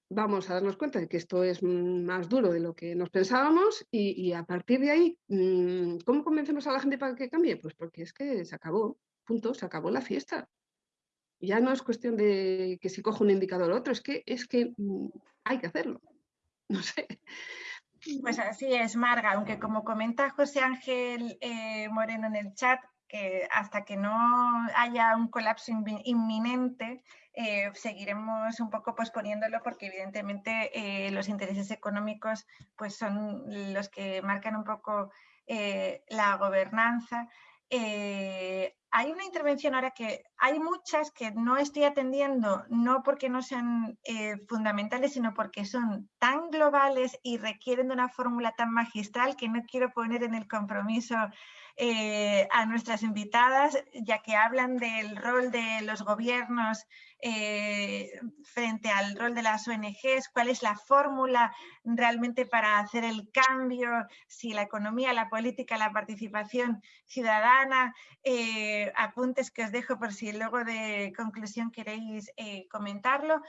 B: vamos a darnos cuenta de que esto es más duro de lo que nos pensábamos y, a partir de ahí, mm, ¿cómo convencemos a la gente para que cambie? Pues porque es que se acabó, punto, se acabó la fiesta. Ya no es cuestión de que si cojo un indicador o otro, es que, es que mm, hay que hacerlo. <laughs> No sé.
A: Pues así es, Marga, aunque como comenta José Ángel eh, Moreno en el chat, que hasta que no haya un colapso inminente, eh, seguiremos un poco posponiéndolo porque evidentemente eh, los intereses económicos pues son los que marcan un poco la gobernanza. Hay una intervención ahora que hay muchas que no estoy atendiendo, no porque no sean fundamentales, sino porque son tan globales y requieren de una fórmula tan magistral que no quiero poner en el compromiso eh, a nuestras invitadas, ya que hablan del rol de los gobiernos eh, frente al rol de las ONGs, cuál es la fórmula realmente para hacer el cambio, si la economía, la política, la participación ciudadana, eh, apuntes que os dejo por si luego de conclusión queréis comentarlo.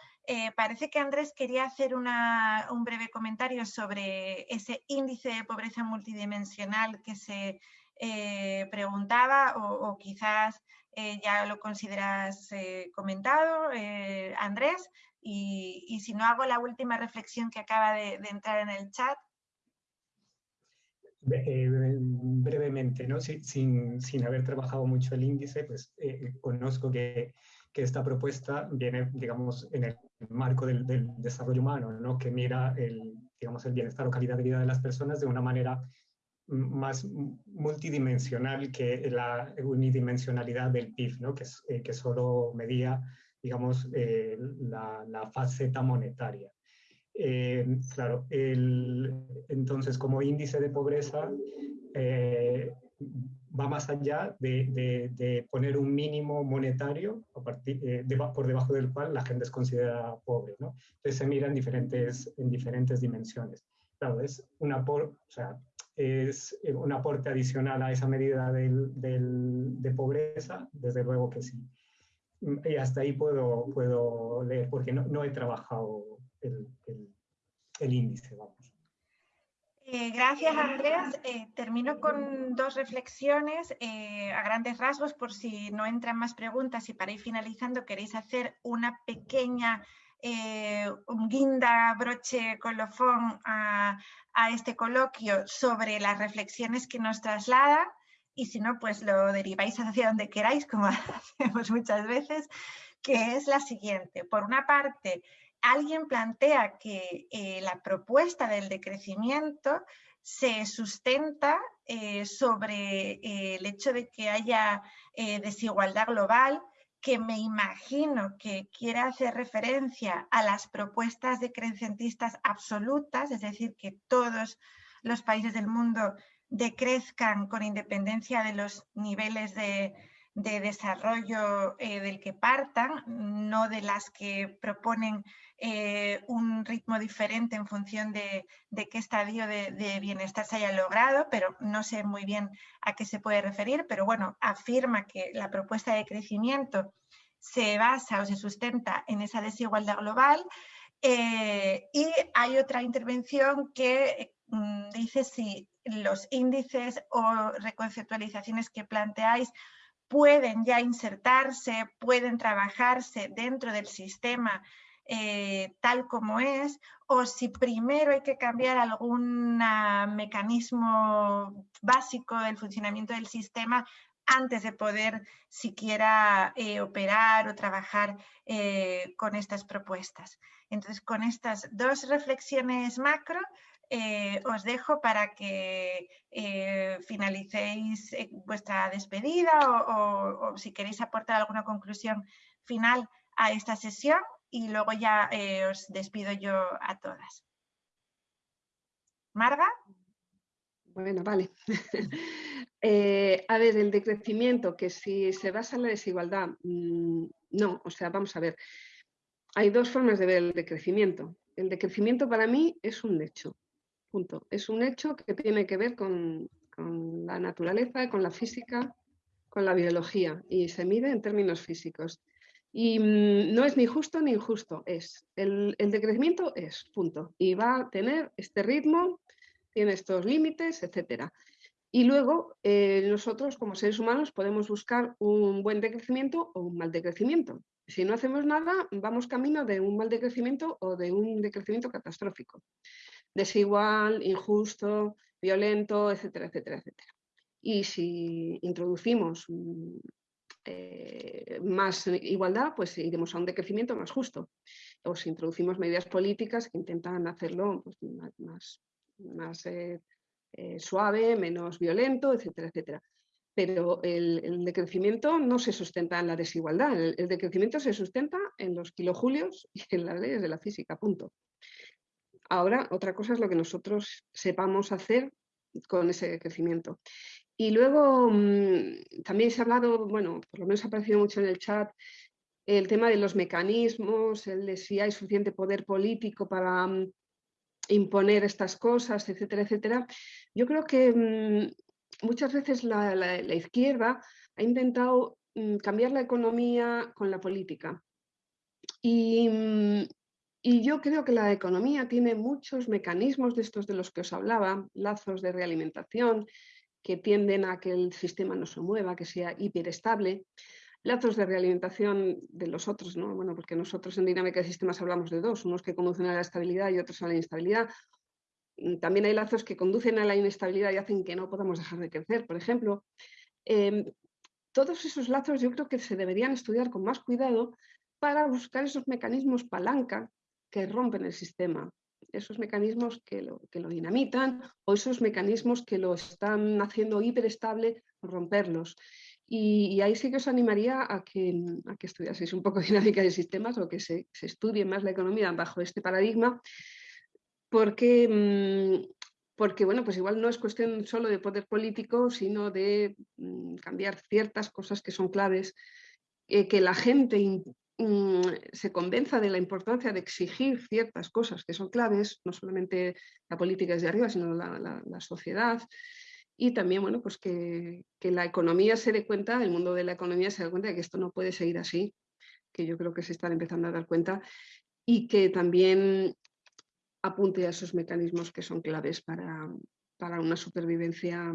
A: parece que Andrés quería hacer un breve comentario sobre ese índice de pobreza multidimensional que se eh, preguntaba o, quizás eh, ya lo consideras eh, comentado, Andrés, y, si no hago la última reflexión que acaba de, entrar en el chat.
C: brevemente, ¿no? sin, sin, haber trabajado mucho el índice, pues conozco que, que, esta propuesta viene, digamos, en el marco del, del, desarrollo humano, ¿no? que mira el, digamos, el bienestar o calidad de vida de las personas de una manera más multidimensional que la unidimensionalidad del PIB, ¿no? que, eh, que solo medía, digamos, eh, la, la, faceta monetaria. Eh, claro, el, entonces como índice de pobreza va más allá de, de, poner un mínimo monetario a partir, por debajo del cual la gente es considerada pobre. ¿no? Entonces se mira en diferentes, en diferentes dimensiones. Claro, es una por, o sea, es eh, un aporte adicional a esa medida del, de pobreza, desde luego que sí. Y hasta ahí puedo, puedo leer, porque no, no he trabajado el, el, índice, vamos.
A: Eh, gracias, Andreas. Eh, termino con dos reflexiones a grandes rasgos, por si no entran más preguntas y para ir finalizando queréis hacer una pequeña eh, un guinda, broche, colofón a, este coloquio sobre las reflexiones que nos traslada y si no, pues lo deriváis hacia donde queráis, como <laughs> hacemos muchas veces, que es la siguiente. Por una parte, alguien plantea que eh, la propuesta del decrecimiento se sustenta eh, sobre el hecho de que haya desigualdad global que me imagino que quiere hacer referencia a las propuestas decrecentistas absolutas, es decir, que todos los países del mundo decrezcan con independencia de los niveles de, de desarrollo eh, del que partan, no de las que proponen eh, un ritmo diferente en función de, qué estadio de, bienestar se haya logrado, pero no sé muy bien a qué se puede referir, pero bueno, afirma que la propuesta de crecimiento se basa o se sustenta en esa desigualdad global eh, y hay otra intervención que mm, dice si los índices o reconceptualizaciones que planteáis pueden ya insertarse, pueden trabajarse dentro del sistema eh, tal como es, o si primero hay que cambiar algún mecanismo básico del funcionamiento del sistema antes de poder siquiera eh, operar o trabajar eh, con estas propuestas. Entonces, con estas dos reflexiones macro, eh, os dejo para que eh, finalicéis eh, vuestra despedida o, si queréis aportar alguna conclusión final a esta sesión y luego ya os despido yo a todas. Marga.
B: Bueno, vale. <laughs> a ver, el decrecimiento, que si se basa en la desigualdad, mm, no, o sea, vamos a ver. Hay dos formas de ver el decrecimiento. El decrecimiento para mí es un hecho. Punto. Es un hecho que tiene que ver con, la naturaleza, con la física, con la biología y se mide en términos físicos. Y mm, no es ni justo ni injusto, es. El, decrecimiento es, punto. Y va a tener este ritmo, tiene estos límites, etc. Y luego eh, nosotros como seres humanos podemos buscar un buen decrecimiento o un mal decrecimiento. Si no hacemos nada, vamos camino de un mal decrecimiento o de un decrecimiento catastrófico desigual, injusto, violento, etcétera, etcétera, etcétera. Y si introducimos mm, eh, más igualdad, pues iremos a un decrecimiento más justo. O si introducimos medidas políticas que intentan hacerlo pues, más, eh, eh, suave, menos violento, etcétera, etcétera. Pero el, decrecimiento no se sustenta en la desigualdad, el, el, decrecimiento se sustenta en los kilojulios y en las leyes de la física, punto. Ahora, otra cosa es lo que nosotros sepamos hacer con ese crecimiento. Y luego mm, también se ha hablado, bueno, por lo menos ha aparecido mucho en el chat, el tema de los mecanismos, el de si hay suficiente poder político para mm, imponer estas cosas, etcétera, etcétera. Yo creo que mm, muchas veces la, izquierda ha intentado cambiar la economía con la política. Y, y yo creo que la economía tiene muchos mecanismos de estos de los que os hablaba, lazos de realimentación que tienden a que el sistema no se mueva, que sea hiperestable, lazos de realimentación de los otros, ¿no? Bueno, porque nosotros en dinámica de sistemas hablamos de dos, unos que conducen a la estabilidad y otros a la inestabilidad. Mm, también hay lazos que conducen a la inestabilidad y hacen que no podamos dejar de crecer, por ejemplo. Em, todos esos lazos yo creo que se deberían estudiar con más cuidado para buscar esos mecanismos palanca que rompen el sistema. esos mecanismos que lo, que lo dinamitan o esos mecanismos que lo están haciendo hiperestable, romperlos. Y, ahí sí que os animaría a que, a que estudiaseis un poco <laughs> dinámica de sistemas o que se, se estudie más la economía bajo este paradigma, porque, mm, porque bueno, pues igual no es cuestión solo de poder político, sino de mm, cambiar ciertas cosas que son claves, eh, que la gente se convenza de la importancia de exigir ciertas cosas que son claves, no solamente la política desde arriba, sino la, la sociedad, y también bueno, pues que, la economía se dé cuenta, el mundo de la economía se dé cuenta de que esto no puede seguir así, que yo creo que se están empezando a dar cuenta, y que también apunte a esos mecanismos que son claves para, para una supervivencia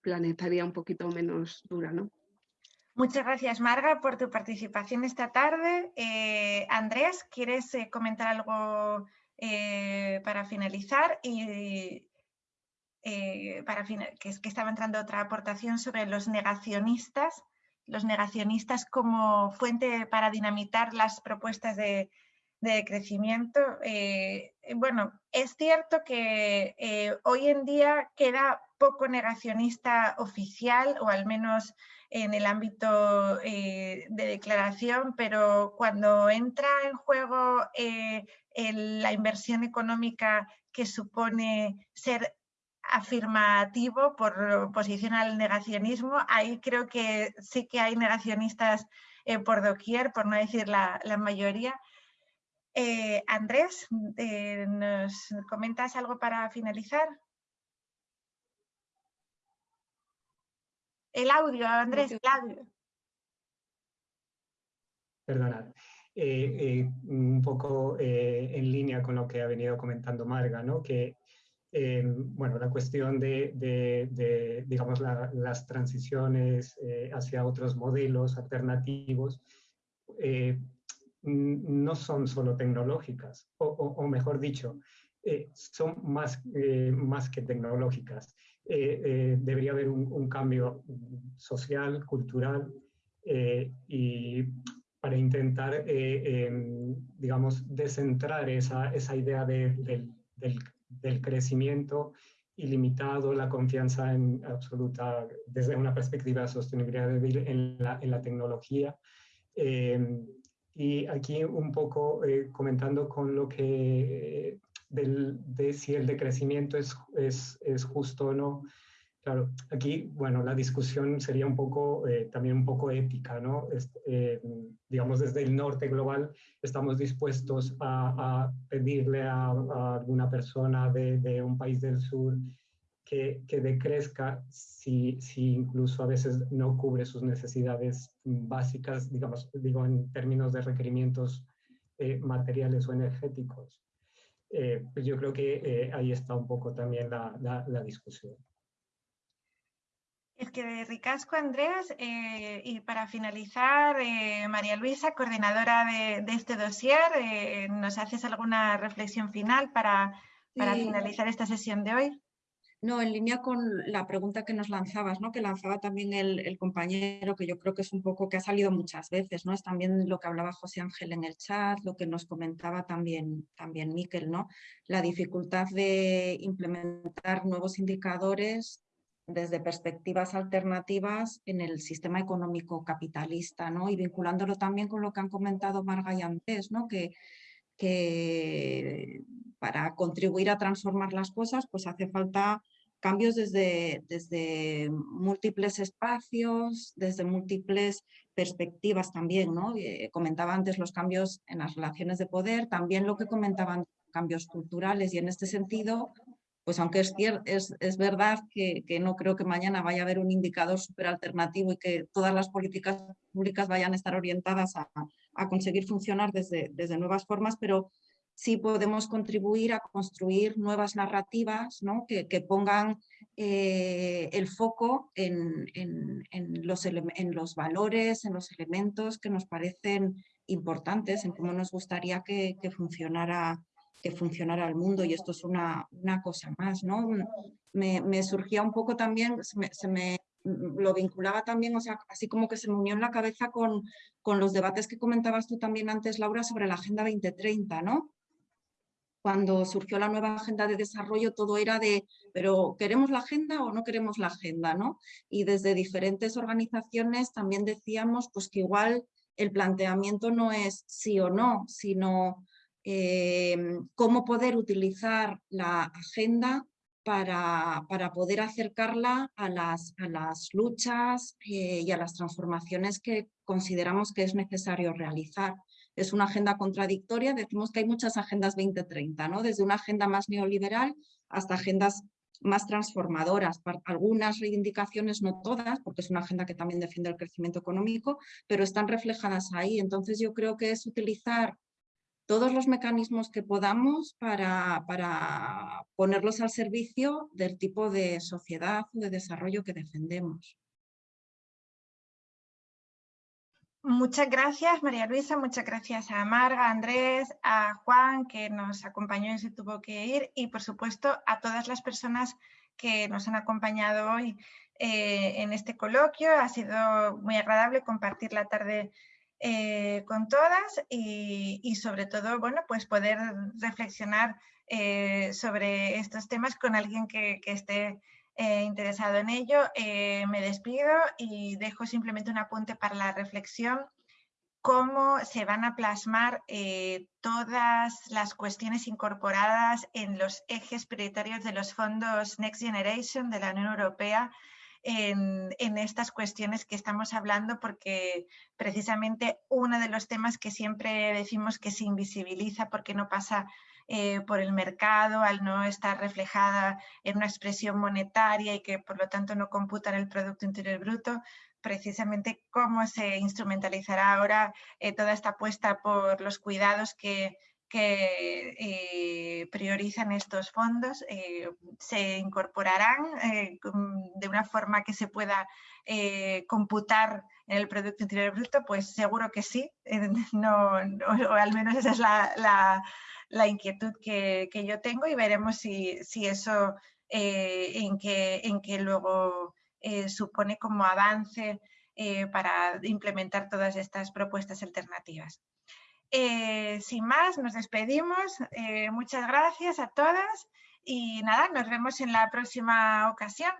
B: planetaria un poquito menos dura. ¿no?
A: Muchas gracias, Marga, por tu participación esta tarde. Eh, Andrés, ¿quieres eh, comentar algo eh, para finalizar? Y para que, que estaba entrando otra aportación sobre los negacionistas, los negacionistas como fuente para dinamitar las propuestas de, crecimiento. Bueno, es cierto que hoy en día queda poco negacionista oficial, o al menos en el ámbito de declaración, pero cuando entra en juego la inversión económica que supone ser afirmativo por oposición al negacionismo. Ahí creo que sí que hay negacionistas eh, por doquier, por no decir la, mayoría. Eh, Andrés, eh, ¿nos comentas algo para finalizar? El audio, Andrés, el audio.
C: Perdonad. un poco en línea con lo que ha venido comentando Marga, ¿no? que bueno, la cuestión de, digamos, las transiciones eh, hacia otros modelos alternativos eh, no son solo tecnológicas, o, mejor dicho, eh, son más, más que tecnológicas. Debería haber un, cambio social, cultural, y para intentar, em, digamos, descentrar esa, esa idea del, del del crecimiento ilimitado, la confianza en absoluta, desde una perspectiva de sostenibilidad en la, en la tecnología. Em, y aquí un poco eh, comentando con lo que, del, de si el decrecimiento es, es, es justo o no, Claro, aquí, bueno, la discusión sería un poco, eh, también un poco ética, ¿no? Eh, digamos, desde el norte global estamos dispuestos a, pedirle a, alguna persona de, un país del sur que, que decrezca si, si, incluso a veces no cubre sus necesidades básicas, digamos, digo, en términos de requerimientos eh, materiales o energéticos. Pues yo creo que ahí está un poco también la, la discusión.
A: Es que ricasco, Andreas. Eh, y para finalizar, eh, María Luisa, coordinadora de, este dossier, eh, ¿nos haces alguna reflexión final para, finalizar esta sesión de hoy?
D: No, en línea con la pregunta que nos lanzabas, ¿no? que lanzaba también el, compañero, que yo creo que es un poco que ha salido muchas veces, ¿no? es también lo que hablaba José Ángel en el chat, lo que nos comentaba también, también Miquel, ¿no? la dificultad de implementar nuevos indicadores desde perspectivas alternativas en el sistema económico capitalista, ¿no? Y vinculándolo también con lo que han comentado Marga y antes, ¿no? Que, que para contribuir a transformar las cosas, pues hace falta cambios desde, múltiples espacios, desde múltiples perspectivas también, ¿no? Eh, comentaba antes los cambios en las relaciones de poder, también lo que comentaban cambios culturales y en este sentido pues aunque es, es, es verdad que, no creo que mañana vaya a haber un indicador súper alternativo y que todas las políticas públicas vayan a estar orientadas a, conseguir funcionar desde, desde, nuevas formas, pero sí podemos contribuir a construir nuevas narrativas ¿no? que, pongan eh, el foco en, los en los valores, en los elementos que nos parecen importantes, en cómo nos gustaría que, que funcionara que funcionara el mundo y esto es una, una cosa más, ¿no? Me, me, surgía un poco también, se me, se me, lo vinculaba también, o sea, así como que se me unió en la cabeza con, con los debates que comentabas tú también antes, Laura, sobre la Agenda 2030, ¿no? Cuando surgió la nueva agenda de desarrollo, todo era de, pero ¿queremos la agenda o no queremos la agenda? ¿no? Y desde diferentes organizaciones también decíamos pues, que igual el planteamiento no es sí o no, sino eh, cómo poder utilizar la agenda para, para poder acercarla a las, a las luchas eh, y a las transformaciones que consideramos que es necesario realizar es una agenda contradictoria, decimos que hay muchas agendas 2030, ¿no? desde una agenda más neoliberal hasta agendas más transformadoras, algunas reivindicaciones, no todas, porque es una agenda que también defiende el crecimiento económico, pero están reflejadas ahí. Entonces yo creo que es utilizar todos los mecanismos que podamos para, para ponerlos al servicio del tipo de sociedad o de desarrollo que defendemos.
A: Muchas gracias, María Luisa, muchas gracias a Marga, a Andrés, a Juan, que nos acompañó y se tuvo que ir, y por supuesto a todas las personas que nos han acompañado hoy eh, en este coloquio. Ha sido muy agradable compartir la tarde eh, con todas y, sobre todo, bueno, pues poder reflexionar eh, sobre estos temas con alguien que, que esté eh, interesado en ello. Eh, me despido y dejo simplemente un apunte para la reflexión cómo se van a plasmar eh, todas las cuestiones incorporadas en los ejes prioritarios de los fondos Next Generation de la Unión Europea en, en, estas cuestiones que estamos hablando, porque precisamente uno de los temas que siempre decimos que se invisibiliza porque no pasa eh, por el mercado al no estar reflejada en una expresión monetaria y que por lo tanto no computa en el Producto Interior Bruto, precisamente cómo se instrumentalizará ahora eh, toda esta apuesta por los cuidados que, eh, priorizan estos fondos se incorporarán de una forma que se pueda computar en el Producto Interior Bruto, pues seguro que sí, <laughs> no, o al menos esa es la, la inquietud que, yo tengo y veremos si, eso eh, en, que, en que luego eh, supone como avance eh, para implementar todas estas propuestas alternativas. sin más, nos despedimos. muchas gracias a todas y nada, nos vemos en la próxima ocasión.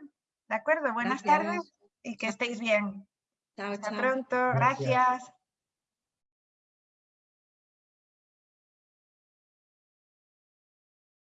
A: ¿De acuerdo? Buenas tardes y que estéis bien. Hasta pronto. gracias.